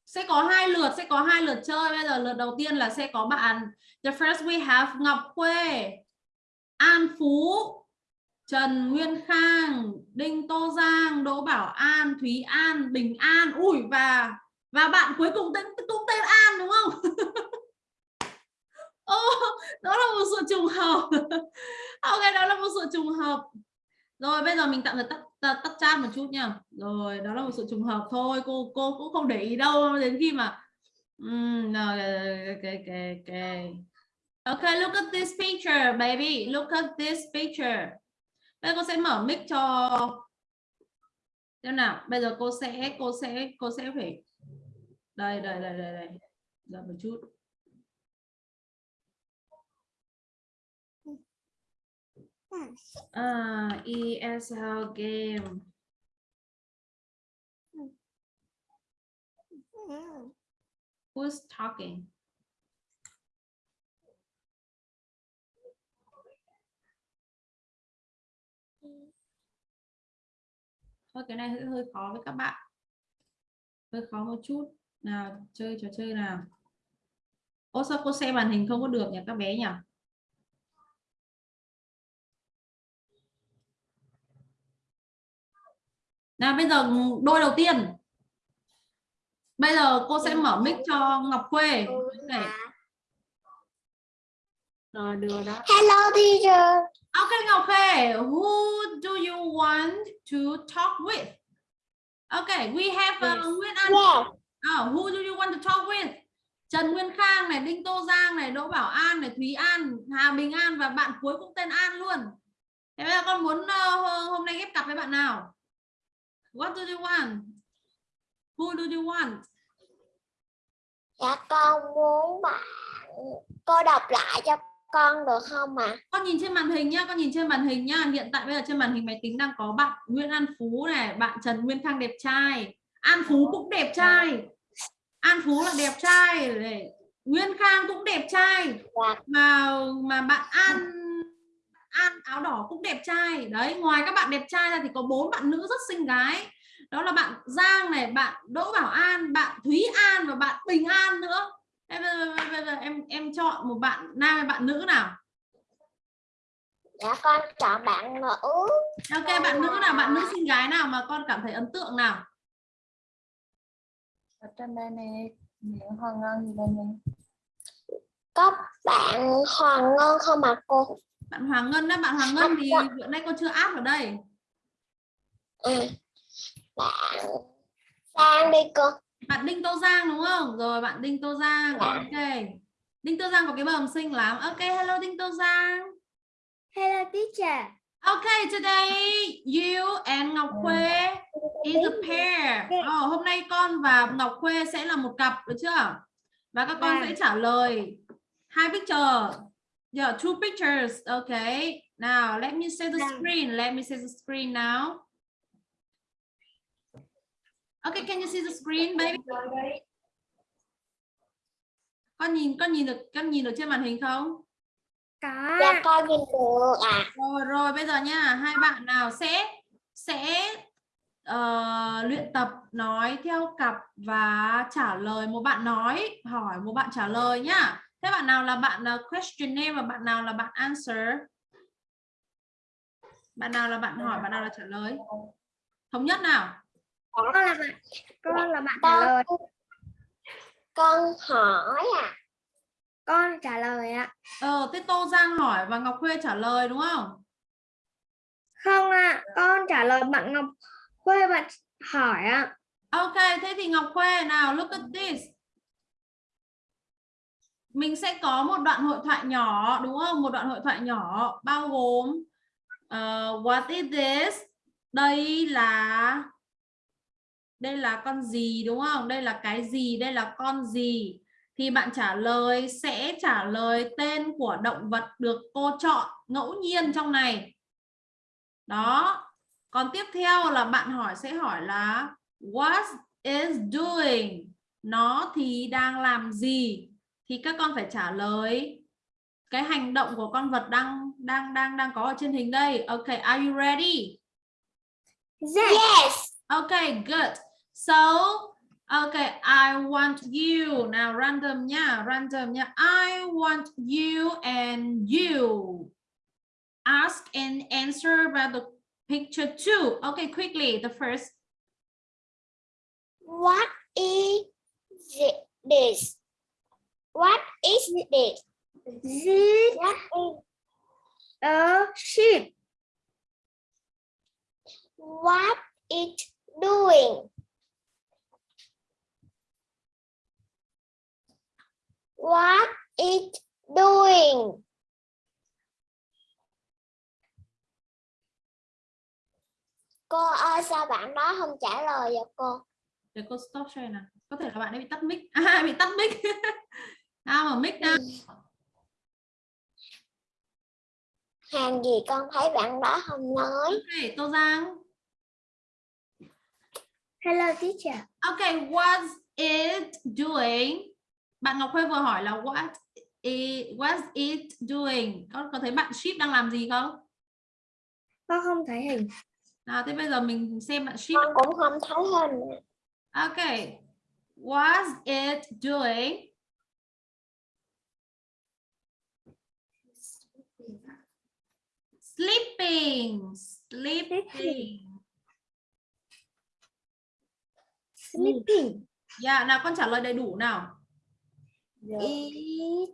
sẽ có hai lượt, sẽ có hai lượt chơi. Bây giờ lượt đầu tiên là sẽ có bạn The first we have Ngọc Khuê, An Phú, Trần Nguyên Khang, Đinh Tô Giang, Đỗ Bảo An, Thúy An, Bình An. Ui và và bạn cuối cùng tên cũng tên An đúng không? Ô, đó là một sự trùng hợp. ok, đó là một sự trùng hợp. Rồi bây giờ mình tạm thời tắt tắt, tắt chat một chút nha. Rồi đó là một sự trùng hợp thôi cô cô cũng không để ý đâu. Đến khi mà Mm, no, okay, okay, okay. okay look at this picture baby. Look at this picture. Bây giờ cô sẽ mở mic cho xem nào. Bây giờ cô sẽ cô sẽ cô sẽ phải đây đây đây đây đây. Đợi một chút. À, ESL game. Who's talking? Thôi cái này hơi hơi khó với các bạn. Hơi khó một chút. Nào chơi trò chơi nào. Ô sao cô xem màn hình không có được nhỉ các bé nhỉ? Nào bây giờ đôi đầu tiên bây giờ cô sẽ mở mic cho Ngọc Khuê này rồi đưa đó Hello teacher. Okay, Ngọc Khuê, who do you want to talk with? Okay, we have uh, Nguyễn An. Yeah. Oh, who do you want to talk with? Trần Nguyên Khang này, Đinh Tô Giang này, Đỗ Bảo An này, Thúy An, Hà Bình An và bạn cuối cũng tên An luôn. Thế bây giờ con muốn uh, hôm nay ghép cặp với bạn nào? What do you want? Who do you want? Dạ con muốn bạn cô đọc lại cho con được không ạ? Con nhìn trên màn hình nhá, con nhìn trên màn hình nhá. Hiện tại bây giờ trên màn hình máy tính đang có bạn Nguyễn An Phú này, bạn Trần Nguyên Khang đẹp trai. An Phú cũng đẹp trai. An Phú là đẹp trai này. Nguyên Khang cũng đẹp trai. Dạ. Mà mà bạn An An áo đỏ cũng đẹp trai. Đấy, ngoài các bạn đẹp trai ra thì có bốn bạn nữ rất xinh gái. Đó là bạn Giang này, bạn Đỗ Bảo An, bạn Thúy An và bạn Bình An nữa. Thế bây giờ, bây giờ em em chọn một bạn nam hay bạn nữ nào? Dạ con chọn bạn nữ. Ok, bạn nữ nào, bạn nữ xinh gái nào mà con cảm thấy ấn tượng nào? ở trên đây này hoàng ngon gì đây này Có bạn Hoàng Ngân không ạ cô? Bạn Hoàng Ngân đó, bạn Hoàng Ngân thì bữa nay con chưa áp ở đây. Ừ. Bạn Sang đi cô. Bạn Đinh Tô Giang đúng không? Rồi bạn Đinh Tô Giang. Dạ. Ok. Đinh Tô Giang có cái bờm xinh lắm. Ok, hello Đinh Tô Giang. Hello teacher. Okay, today you and Ngọc Khuê is a pair. Oh, hôm nay con và Ngọc Khuê sẽ là một cặp được chưa? Và các con Vâng. sẽ trả lời hai picture. Yeah, two pictures. Okay. Now, let me see the Vâng. screen. Let me see the screen now. Okay, can you see the screen, baby? Con nhìn con nhìn được con nhìn được trên màn hình không? Có. Dạ con nhìn được ạ. Rồi rồi bây giờ nha, hai bạn nào sẽ sẽ ờ, luyện tập nói theo cặp và trả lời một bạn nói, hỏi một bạn trả lời nhá. Thế bạn nào là bạn uh, questionnaire và bạn nào là bạn answer? Bạn nào là bạn hỏi, bạn nào là trả lời? Thống nhất nào? Con là bạn con là bạn trả lời. Con hỏi à? Con trả lời ạ. Ờ, thế Tô Giang hỏi và Ngọc Khuê trả lời đúng không? Không ạ, con trả lời bạn Ngọc Khuê bạn hỏi ạ. Ok, thế thì Ngọc Khuê nào, look at this. Mình sẽ có một đoạn hội thoại nhỏ đúng không? Một đoạn hội thoại nhỏ bao gồm uh, What is this? Đây là đây là con gì đúng không? Đây là cái gì? Đây là con gì? Thì bạn trả lời sẽ trả lời tên của động vật được cô chọn ngẫu nhiên trong này. Đó. Còn tiếp theo là bạn hỏi sẽ hỏi là What is doing? Nó thì đang làm gì? Thì các con phải trả lời cái hành động của con vật đang đang đang đang có ở trên hình đây. Okay, are you ready? Yes. Okay, good. So, okay, I want you. Now random nha, random nha. I want you and you ask and answer about the picture two. Okay, quickly. The first. What is thi- this? What is this? This what is a sheep. what it doing? What it doing? Cô ơi sao bạn đó không trả lời vậy cô? Để cô stop share nào. Có thể là bạn ấy bị tắt mic. À bị tắt mic nào mở mic nào hàng gì con thấy bạn đó không nói? Ok tô giang. Hello teacher. Ok what's it doing? Bạn ngọc khuê vừa hỏi là what it, what's it doing? Có có thấy bạn ship đang làm gì không? Con không thấy hình. Nào thế bây giờ mình xem bạn ship con cũng không thấy hình. Ok what's it doing sleeping. Sleeping. Sleeping. Dạ nào con trả lời đầy đủ nào? It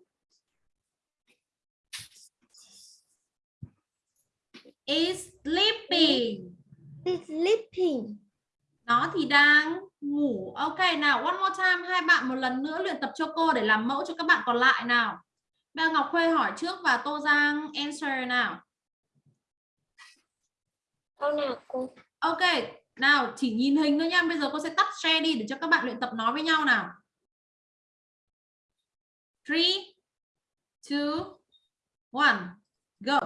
is sleeping. Is sleeping. Nó thì đang ngủ. Ok nào one more time. Hai bạn một lần nữa luyện tập cho cô để làm mẫu cho các bạn còn lại nào. Giờ Ngọc Khuê hỏi trước và Tô Giang answer nào câu nào cô? Ok nào chỉ nhìn hình thôi nha bây giờ cô sẽ tắt share đi để cho các bạn luyện tập nói với nhau nào. Three two one go.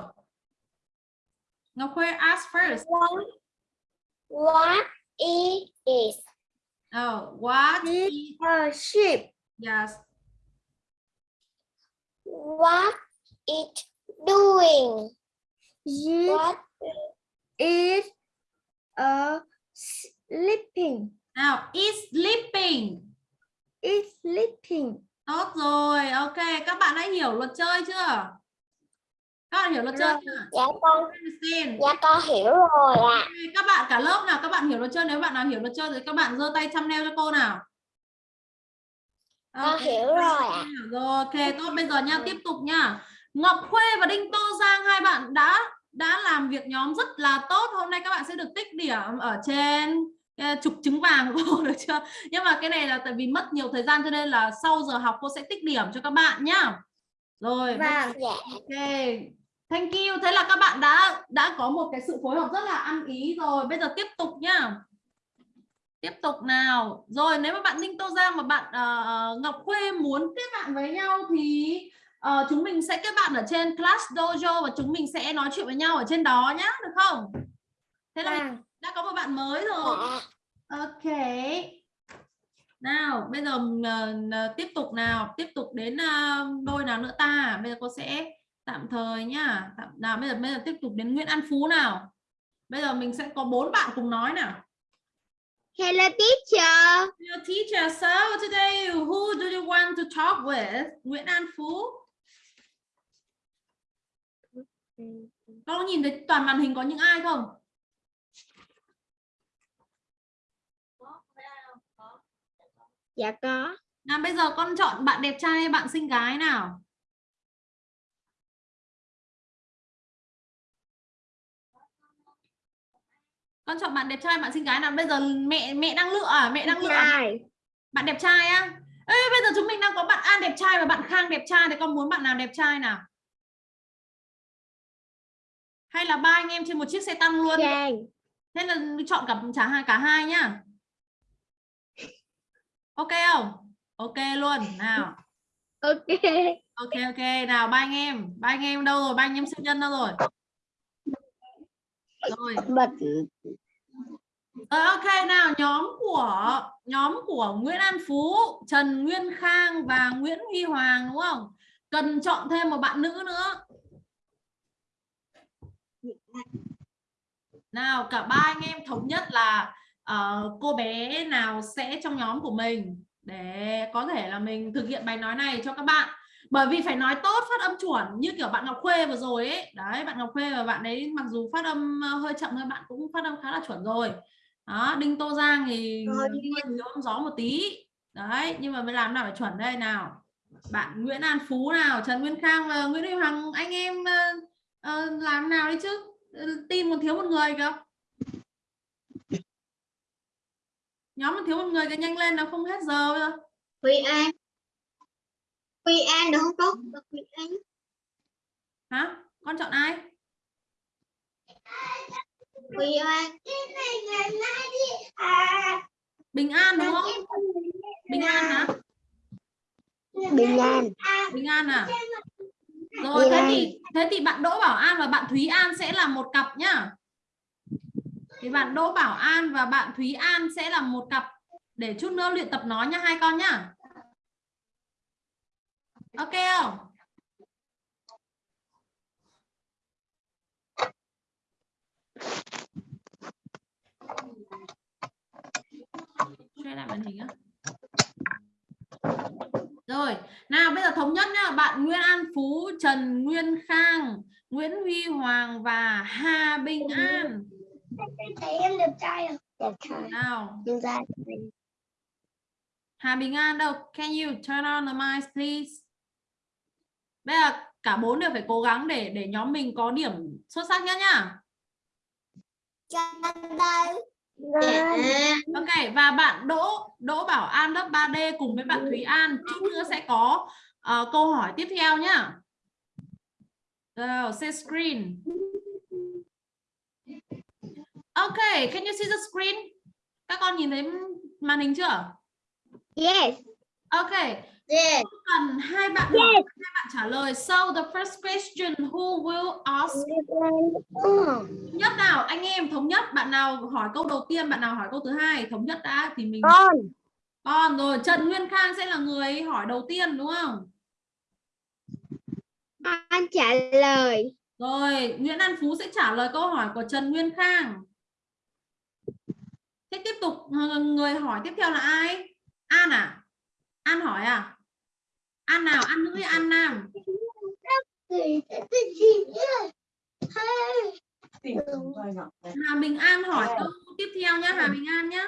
Ngọc Khuê ask first. What? What it? Is oh, what is a sheep? Yes. What it doing? What is a sleeping nào is sleeping is sleeping Tốt rồi, ok. Các bạn đã hiểu luật chơi chưa? Các bạn hiểu luật chơi chưa? dạ con dạ con hiểu rồi ạ Ok, Các bạn cả lớp nào, các bạn hiểu luật chơi. Nếu bạn nào hiểu luật chơi thì các bạn giơ tay thumbnail cho cô nào. con Ok, hiểu rồi ạ Rồi, ok. Tốt, bây giờ nha, tiếp tục nha. Ngọc Khuê và Đinh Tô Giang hai bạn đã đã làm việc nhóm rất là tốt. Hôm nay các bạn sẽ được tích điểm ở trên eh, trục trứng vàng của cô được chưa? Nhưng mà cái này là tại vì mất nhiều thời gian cho nên là sau giờ học cô sẽ tích điểm cho các bạn nhá. Rồi, vâng dạ Ok, thank you. Thế là các bạn đã đã có một cái sự phối hợp rất là ăn ý rồi. Bây giờ tiếp tục nhá. Tiếp tục nào. Rồi nếu mà bạn Ninh Tô Giang và bạn ờ, Ngọc Khuê muốn kết bạn với nhau thì ờ, chúng mình sẽ kết bạn ở trên Class Dojo và chúng mình sẽ nói chuyện với nhau ở trên đó nhá, được không? Thế là mình vâng đã có một bạn mới rồi. dạ Ok. Nào, bây giờ ờ, tiếp tục nào, tiếp tục đến ờ, đôi nào nữa ta? Bây giờ cô sẽ tạm thời nhá. Tạm, nào bây giờ bây giờ tiếp tục đến Nguyễn An Phú nào. Bây giờ mình sẽ có bốn bạn cùng nói nào. hello teacher Your teacher, so today who do you want to talk with? Nguyễn An Phú. Con có nhìn thấy toàn màn hình có những ai không? dạ có Nào bây giờ con chọn bạn đẹp trai hay bạn xinh gái nào? Con chọn bạn đẹp trai, bạn xinh gái nào? Bây giờ mẹ mẹ đang lựa à? Mẹ đang lựa à? bạn đẹp trai á? Ê, bây giờ chúng mình đang có bạn An đẹp trai và bạn Khang đẹp trai thì con muốn bạn nào đẹp trai nào? Hay là ba anh em trên một chiếc xe tăng luôn? trai Thế là chọn cả cả hai cả hai nhá. Ok không? Ok luôn. Nào. ok Ok ok, nào ba anh em, ba anh em đâu rồi? Ba anh em siêu nhân đâu rồi? Rồi. Ờ, ok nào, nhóm của nhóm của Nguyễn An Phú, Trần Nguyên Khang và Nguyễn Huy Hoàng đúng không? Cần chọn thêm một bạn nữ nữa. Nào, cả ba anh em thống nhất là ờ, cô bé nào sẽ trong nhóm của mình để có thể là mình thực hiện bài nói này cho các bạn. Bởi vì phải nói tốt phát âm chuẩn như kiểu bạn Ngọc Khuê vừa rồi ấy. Đấy, bạn Ngọc Khuê và bạn ấy mặc dù phát âm ờ, hơi chậm thôi bạn cũng phát âm khá là chuẩn rồi. Đó, Đinh Tô Giang thì thiếu âm gió một tí. Đấy, nhưng mà mới làm nào phải chuẩn đây nào. Bạn Nguyễn An Phú nào, Trần Nguyên Khang và Nguyễn Huy Hoàng anh em ờ, ờ, làm nào đi chứ. Team còn thiếu một người cơ. nhóm mình thiếu một người cái nhanh lên nó không hết giờ bây giờ. Huy An. Huy An được không cô Huy An. Hả? Con chọn ai? Huy An. Bình an đúng không? Bình an hả? Bình An. Bình an à rồi thế thì thế thì bạn đỗ bảo an và bạn thúy an sẽ là một cặp nhá. Thì bạn đỗ bảo an và bạn thúy an sẽ là một cặp. Để chút nữa luyện tập nói nha hai con nhá. Ok không? Share lại màn hình á rồi nào bây giờ thống nhất nhá. Bạn Nguyên An Phú Trần Nguyên Khang Nguyễn Huy Hoàng và Hà Bình An. Thấy em đẹp trai không? Đẹp trai. Nào. Hà Bình An đâu? Can you turn on the mic please? Bây giờ cả bốn đều phải cố gắng để để nhóm mình có điểm xuất sắc nhất nhá. Dạ Ok và bạn Đỗ Đỗ Bảo An lớp 3D cùng với bạn Thúy An chút nữa sẽ có ờ, câu hỏi tiếp theo nhá. Rồi, share screen. Ok, can you see the screen? Các con nhìn thấy màn hình chưa? Yes Ok, Yes cần hai bạn hỏi, hai bạn trả lời. So the first question who will ask thống nhất nào anh em thống nhất bạn nào hỏi câu đầu tiên bạn nào hỏi câu thứ hai thống nhất đã thì mình Con Còn rồi Trần Nguyên Khang sẽ là người hỏi đầu tiên đúng không? An trả lời Rồi Nguyễn An Phú sẽ trả lời câu hỏi của Trần Nguyên Khang. Thế tiếp tục người hỏi tiếp theo là ai? An à? An hỏi à? An nào? An nữ An nam? Hà Bình An hỏi câu tiếp theo nhá Hà Bình An nhá.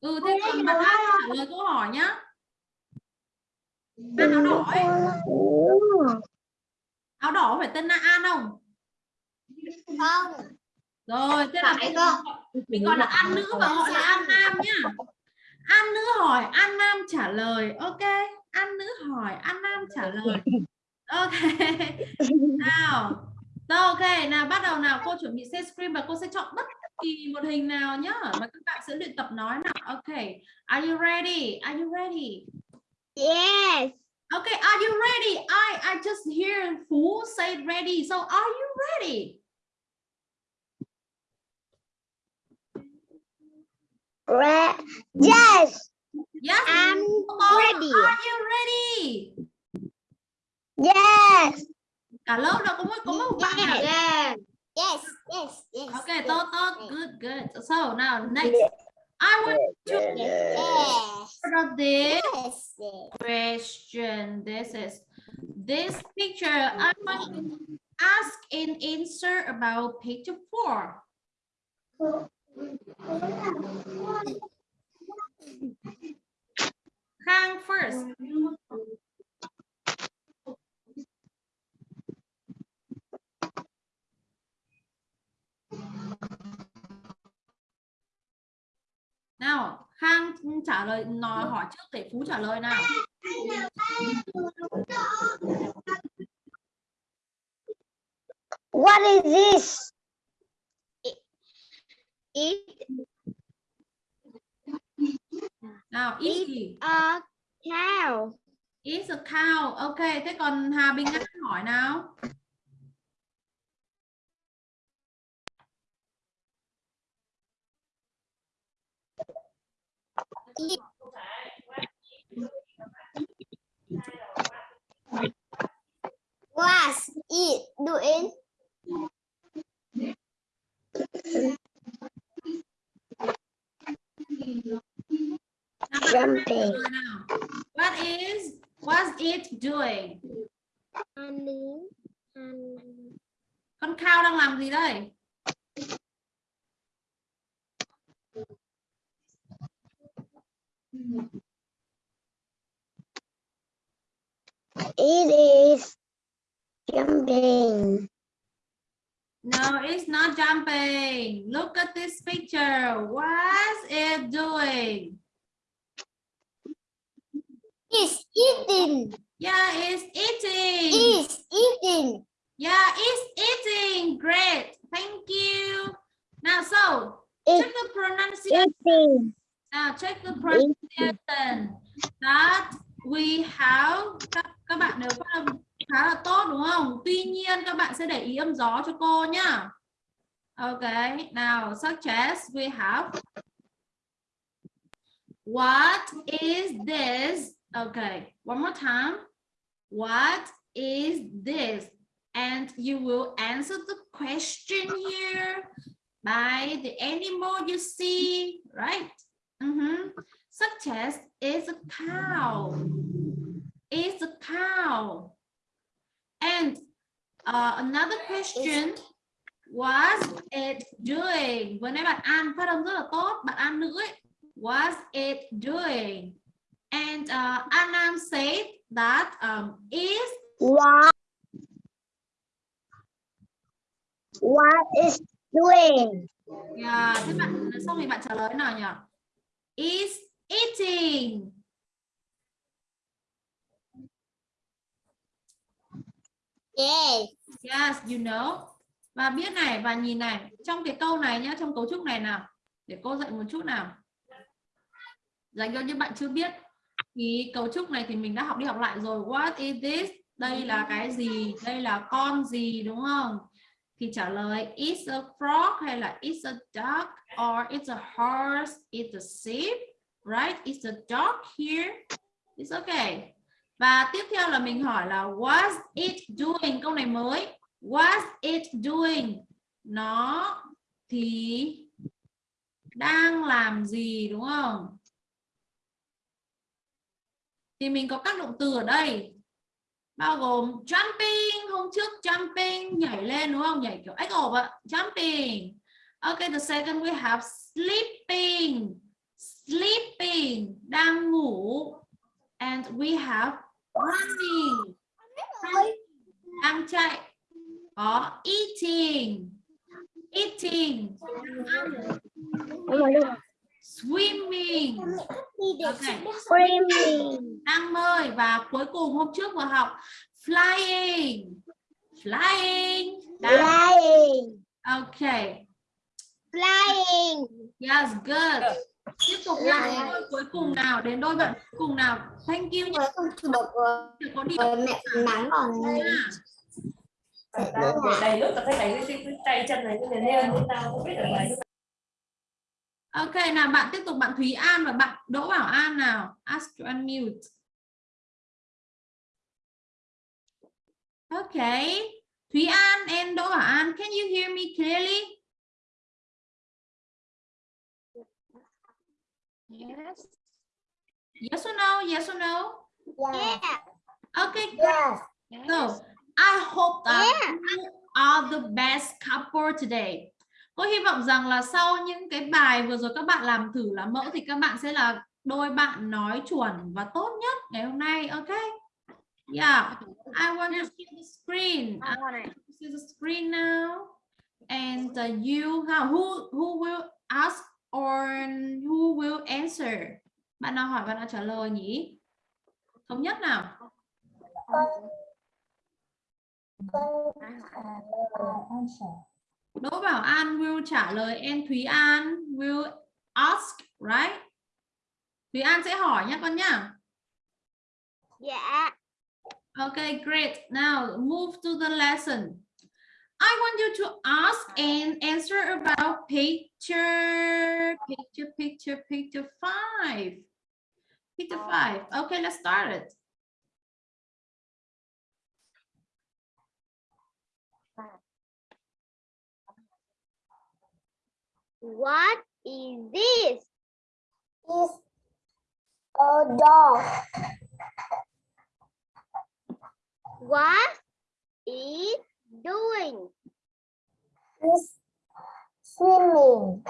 Ừ thế còn bạn An trả lời câu hỏi nhá. An áo đỏ ấy. Áo đỏ phải tên là An không? Không Rồi, thế là mình gọi là An nữ và gọi là An nam nhá. An nữ hỏi, An nam trả lời. Ok, An nữ hỏi, An nam trả lời. Ok. Nào. Rồi ok, nào bắt đầu nào cô chuẩn bị share screen và cô sẽ chọn bất kỳ một hình nào nhá mà các bạn sẽ luyện tập nói nào. Ok. Are you ready? Are you ready? Yes Okay, are you ready? I I just hear Phú say ready. So are you ready? Re Yes Yes. I'm Come ready. Are you ready? Yes Cả lớp đâu có một có một bạn à? Yes Yes Yes Yes Okay, tốt tốt, good good. So now next, I want to Yes this Yes question. This is this picture. I want to ask and answer about page four. Khang first. Nào, Khang trả lời nói hỏi trước để Phú trả lời nào. What is this? It Nào, is gì? a cow. Is a cow. Ok, thế còn Hà Bình An hỏi nào. Was it doing? Jumping. What is was it doing? Ăn Con cow đang làm gì đây? It is jumping. No, it's not jumping. Look at this picture. What's it doing? Is eating. Yeah, it's eating. Is eating. Yeah, it's eating. Great. Thank you. Now, so It- check the pronunciation. Eating. Now, check the pronunciation that we have. Các, các bạn đều phát âm khá là tốt đúng không? Tuy nhiên các bạn sẽ để ý âm gió cho cô nhá. OK, now such as we have What is this? Okay, one more time. What is this? And you will answer the question here by the animal you see, right? Mhm. Such as is a cow. Is a cow. And uh, another question was it doing? Vừa nãy bạn An phát âm rất là tốt, bạn An nữ ấy. Was it doing? And uh, Anam said that um, is What? What is doing? Yeah, thế bạn xong thì bạn trả lời nào nhỉ? Is eating. Yes. Yes, you know. Và biết này và nhìn này, trong cái câu này nhá, trong cấu trúc này nào. Để cô dạy một chút nào. Dành cho những bạn chưa biết thì cấu trúc này thì mình đã học đi học lại rồi. What is this? Đây là cái gì? Đây là con gì đúng không? Thì trả lời it's a frog hay là it's a duck or it's a horse, it's a sheep, right? It's a dog here. It's okay. Và tiếp theo là mình hỏi là was it doing? Câu này mới. Was it doing? Nó thì đang làm gì đúng không? Thì mình có các động từ ở đây. Bao gồm jumping, hôm trước jumping, nhảy lên đúng không? Nhảy kiểu ếch ổ ạ. Jumping. Okay, the second we have sleeping. Sleeping, đang ngủ. And we have running. Đang chạy. Có eating. Eating. Swimming. Okay. Screaming. đang bơi và cuối cùng hôm trước vừa học flying flying đang Flying. okay Flying. yes good tiếp tục Flying. đôi cuối cùng nào đến đôi bạn cuối cùng nào? Thank you của Để có điểm mẹ nắng để đầy nước là cái này cái, tay chân này cái này lên tao không biết được này ok nào bạn tiếp tục bạn Thúy An và bạn Đỗ Bảo An nào? Ask to unmute. Okay Thúy An and Đỗ Bảo An can you hear me clearly Yes. yes or no yes or no Yeah. okay Yes. So I hope that Yeah. you are the best couple today. Cô hy vọng rằng là sau những cái bài vừa rồi các bạn làm thử làm mẫu thì các bạn sẽ là đôi bạn nói chuẩn và tốt nhất ngày hôm nay. Ok? Yeah. I want to see the screen. I want to see the screen now. And uh, you who who will ask or who will answer? Bạn nào hỏi bạn nào trả lời nhỉ? Thống nhất nào. Đỗ Bảo An will trả lời and Thúy An will ask, right? Thúy An sẽ hỏi nhé con nhá. Yeah. Okay, great. Now move to the lesson. I want you to ask and answer about picture, picture, picture, picture five. Picture five. Okay, let's start it. What is this? Is a dog. What is doing? Is swimming.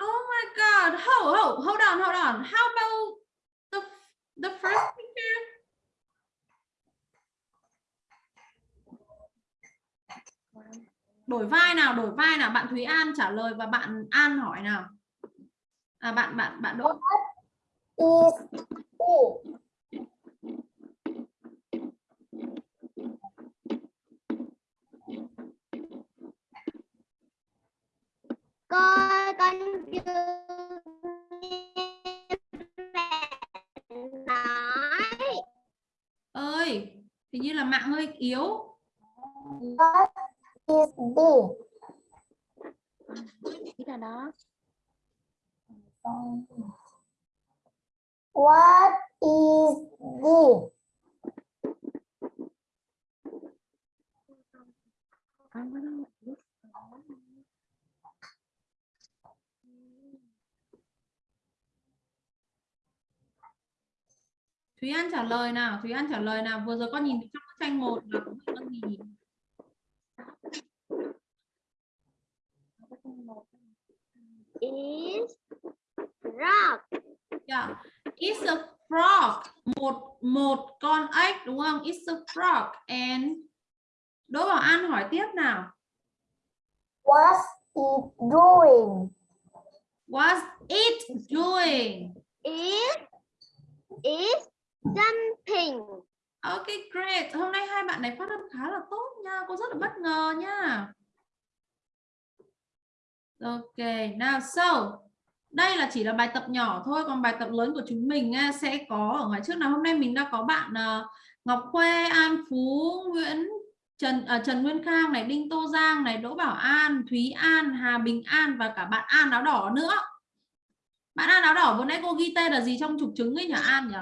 Oh my God. Hold, hold, hold on, hold on. How about the, the first picture? đổi vai nào đổi vai nào bạn Thúy An trả lời và bạn An hỏi nào à bạn bạn bạn Đỗ is it con con chưa nói ơi hình như là mạng hơi yếu What is this? Ý là đó. What is this? Con có Thúy An trả lời nào? Thúy An trả lời nào? Vừa rồi con nhìn trong bức tranh một là có gì con gì Is rock. yeah. it's a frog. Một một con ếch đúng không? It's a frog. And Đỗ Bảo An hỏi tiếp nào. What's it doing? what's it doing? It is jumping. Ok great. Hôm nay hai bạn này phát âm khá là tốt nha. Cô rất là bất ngờ nha. Ok now so đây là chỉ là bài tập nhỏ thôi còn bài tập lớn của chúng mình à, sẽ có ở ngoài trước. Nào hôm nay mình đã có bạn à, Ngọc Khuê An Phú Nguyễn Trần à, Trần Nguyên Khang này Đinh Tô Giang này Đỗ Bảo An Thúy An Hà Bình An và cả bạn An áo đỏ nữa. Bạn An áo đỏ vừa nãy cô ghi tên là gì trong trục trứng ấy nhỉ An nhỉ?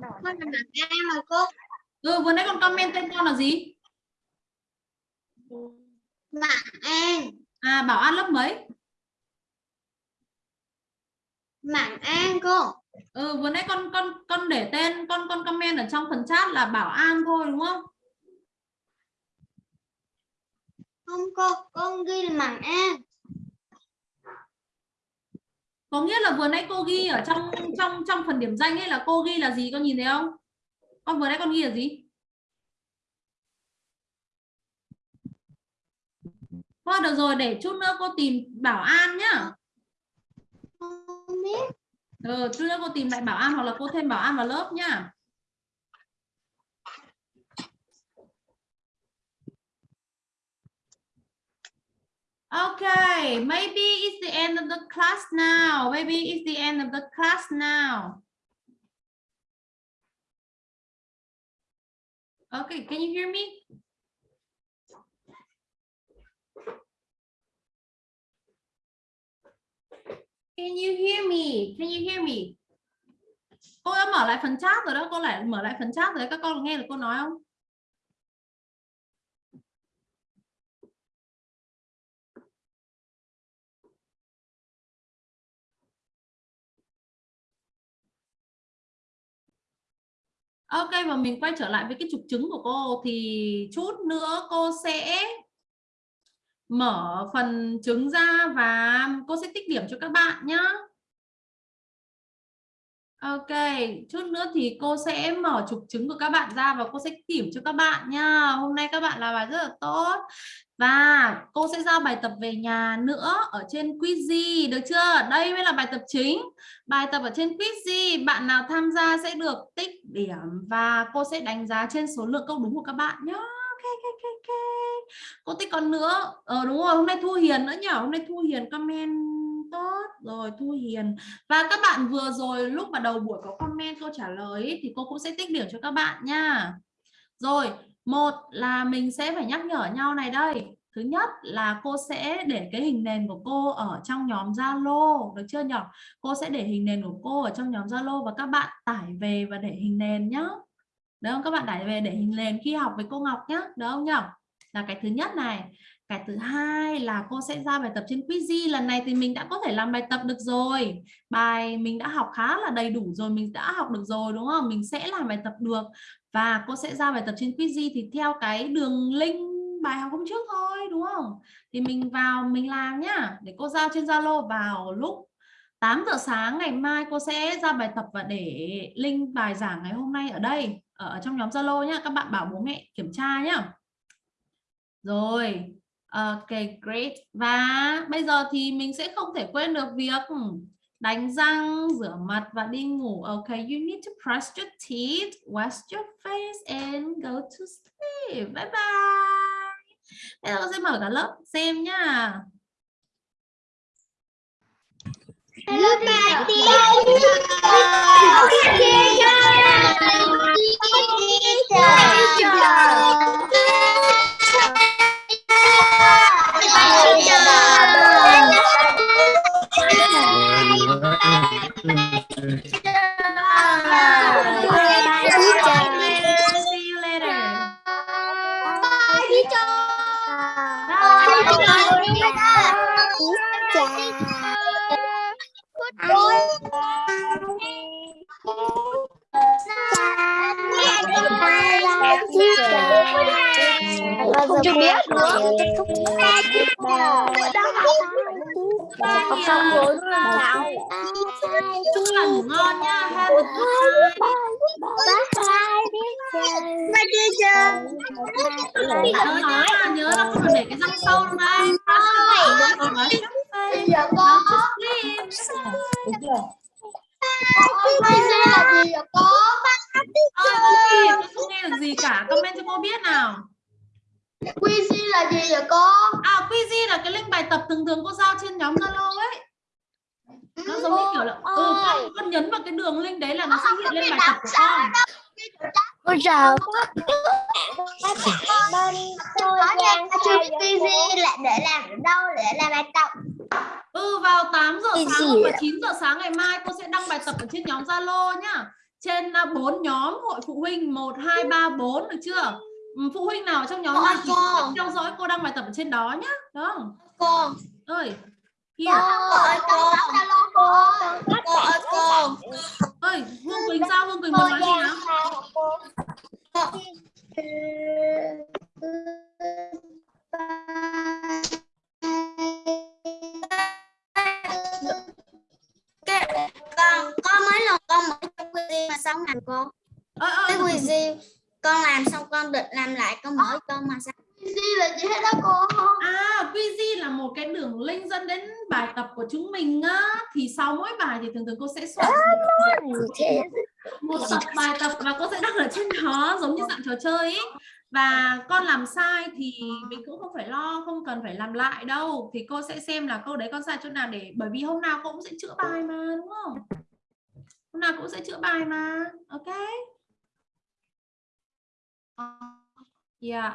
Con là em mà cô. ừ vừa nãy con comment tên con là gì Bạn em. à Bảo An lớp mấy Bạn em cô. ừ vừa nãy con con con để tên con con comment ở trong phần chat là Bảo An thôi đúng không Không cô, con ghi là bạn em. Có nghĩa là vừa nãy cô ghi ở trong trong trong phần điểm danh ấy là cô ghi là gì? Con nhìn thấy không? Con vừa nãy con ghi là gì? Thôi được rồi để chút nữa cô tìm Bảo An nhá. Ừ, chút nữa cô tìm lại Bảo An hoặc là cô thêm Bảo An vào lớp nhá Okay, maybe it's the end of the class now. Maybe it's the end of the class now. Okay, can you hear me? Can you hear me? Can you hear me? Cô đã mở lại phần chat rồi đó, cô lại mở lại phần chat rồi, các con nghe được cô nói không? Ok và mình quay trở lại với cái trục trứng của cô thì chút nữa cô sẽ mở phần trứng ra và cô sẽ tích điểm cho các bạn nhé. Ok, chút nữa thì cô sẽ mở trục trứng của các bạn ra và cô sẽ điểm cho các bạn nha. Hôm nay các bạn làm bài rất là tốt. Và cô sẽ giao bài tập về nhà nữa ở trên Quizy, được chưa? Đây mới là bài tập chính. Bài tập ở trên Quizy, bạn nào tham gia sẽ được tích điểm và cô sẽ đánh giá trên số lượng câu đúng của các bạn nhé. Ok, ok, ok, ok. Cô tích còn nữa. Ờ đúng rồi, hôm nay Thu Hiền nữa nhỉ? Hôm nay Thu Hiền comment tốt rồi Thu Hiền và các bạn vừa rồi lúc mà đầu buổi có comment câu trả lời ấy, thì cô cũng sẽ tích điểm cho các bạn nha rồi một là mình sẽ phải nhắc nhở nhau này đây. Thứ nhất là cô sẽ để cái hình nền của cô ở trong nhóm Zalo, được chưa nhỉ cô sẽ để hình nền của cô ở trong nhóm Zalo và các bạn tải về và để hình nền nhá. Được không? Các bạn tải về để hình nền khi học với cô Ngọc nhá. Được không nhỉ là cái thứ nhất này. Cái thứ hai là cô sẽ ra bài tập trên Quizy lần này thì mình đã có thể làm bài tập được rồi. Bài mình đã học khá là đầy đủ rồi, mình đã học được rồi, đúng không? Mình sẽ làm bài tập được và cô sẽ ra bài tập trên Quizy thì theo cái đường link bài học hôm trước thôi, đúng không? Thì mình vào, mình làm nhá. Để cô giao trên Zalo vào lúc 8 giờ sáng ngày mai cô sẽ ra bài tập và để link bài giảng ngày hôm nay ở đây ở trong nhóm Zalo nhá. Các bạn bảo bố mẹ kiểm tra nhá. Rồi, ok, great. Và bây giờ thì mình sẽ không thể quên được việc đánh răng rửa mặt và đi ngủ. Ok you need to brush your teeth wash your face and go to sleep. Bye bye. Bây giờ con sẽ mở cả lớp xem nhá Goodbye, See you later. Bye, teacher. Bye, teacher. Không chưa biết nữa. Học xong rồi chúc các bạn ngủ ngon nhá have a good night nhớ nhớ là nhớ là không được để cái răng sâu trong đây Giờ có Ơ, cô Phi, tôi không nghe được gì cả. Comment cho cô biết nào. Quiz là gì vậy cô? À, quiz là cái link bài tập thường thường cô giao trên nhóm Zalo ấy. Nó giống như kiểu là ừ, con, con nhấn vào cái đường link đấy là nó sẽ hiện lên bài tập của con. Cô chào Bên tôi Chưa Quiz lại để làm ở đâu để làm bài tập Ừ, vào 8 giờ sáng và ạ? 9 giờ sáng ngày mai cô sẽ đăng bài tập ở trên nhóm Zalo nhá. Trên bốn nhóm hội phụ huynh 1 2 3 4 được chưa? Ừ, Phụ huynh nào trong nhóm Cô này thì cô. theo dõi cô đăng bài tập ở trên đó nhá. Đó. Cô Ơi. Cô Here. ơi cô Cô ơi Cô ơi cô Ơi, Hương Quỳnh sao? Hương Quỳnh muốn nói gì nào? Con có mấy lần con mở trong quiz mà xong làm cô Ơ, ơ, cái quiz con làm xong con định làm lại con mở con mà sao? Quiz là gì hết đó cô? À, Quizy là một cái đường link dẫn đến bài tập của chúng mình á. Thì sau mỗi bài thì thường thường cô sẽ soạn một tập. bài tập và cô sẽ đăng ở trên đó giống như dạng trò chơi ấy. Và con làm sai thì mình cũng không phải lo, không cần phải làm lại đâu. Thì cô sẽ xem là câu đấy con sai chỗ nào để bởi vì hôm nào cô cũng sẽ chữa bài mà đúng không? Hôm nào cũng sẽ chữa bài mà. Ok. Yeah.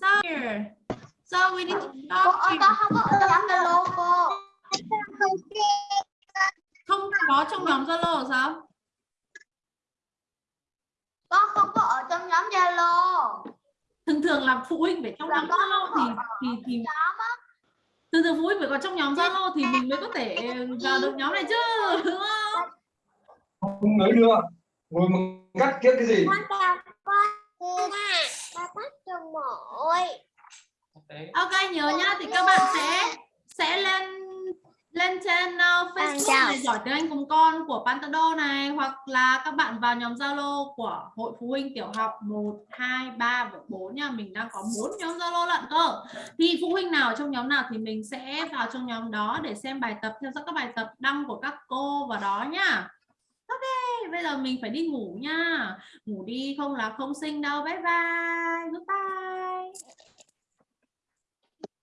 So here. So we need to talk to con không có ở trong Zalo cô không có trong nhóm Zalo sao? con không có ở trong nhóm Zalo Thường thường là phụ huynh phải trong Là nhóm Zalo thì thì thì thường thường phụ huynh phải có trong nhóm Zalo thì mình mới có thể vào được nhóm này chứ đúng không? không mới đưa ngồi mà cắt kiếp cái gì? Ok nhớ nhá thì các bạn sẽ sẽ lên lên trên uh, Facebook để giỏi tiếng Anh cùng con của Pantado này hoặc là các bạn vào nhóm Zalo của Hội Phụ huynh Tiểu học 1, 2, 3 và 4 nha. Mình đang có 4 nhóm Zalo lận cơ. Thì phụ huynh nào trong nhóm nào thì mình sẽ vào trong nhóm đó để xem bài tập, theo dõi các bài tập đăng của các cô vào đó nhá. Ok, bây giờ mình phải đi ngủ nha. Ngủ đi không là không sinh đâu. Bye bye. Goodbye.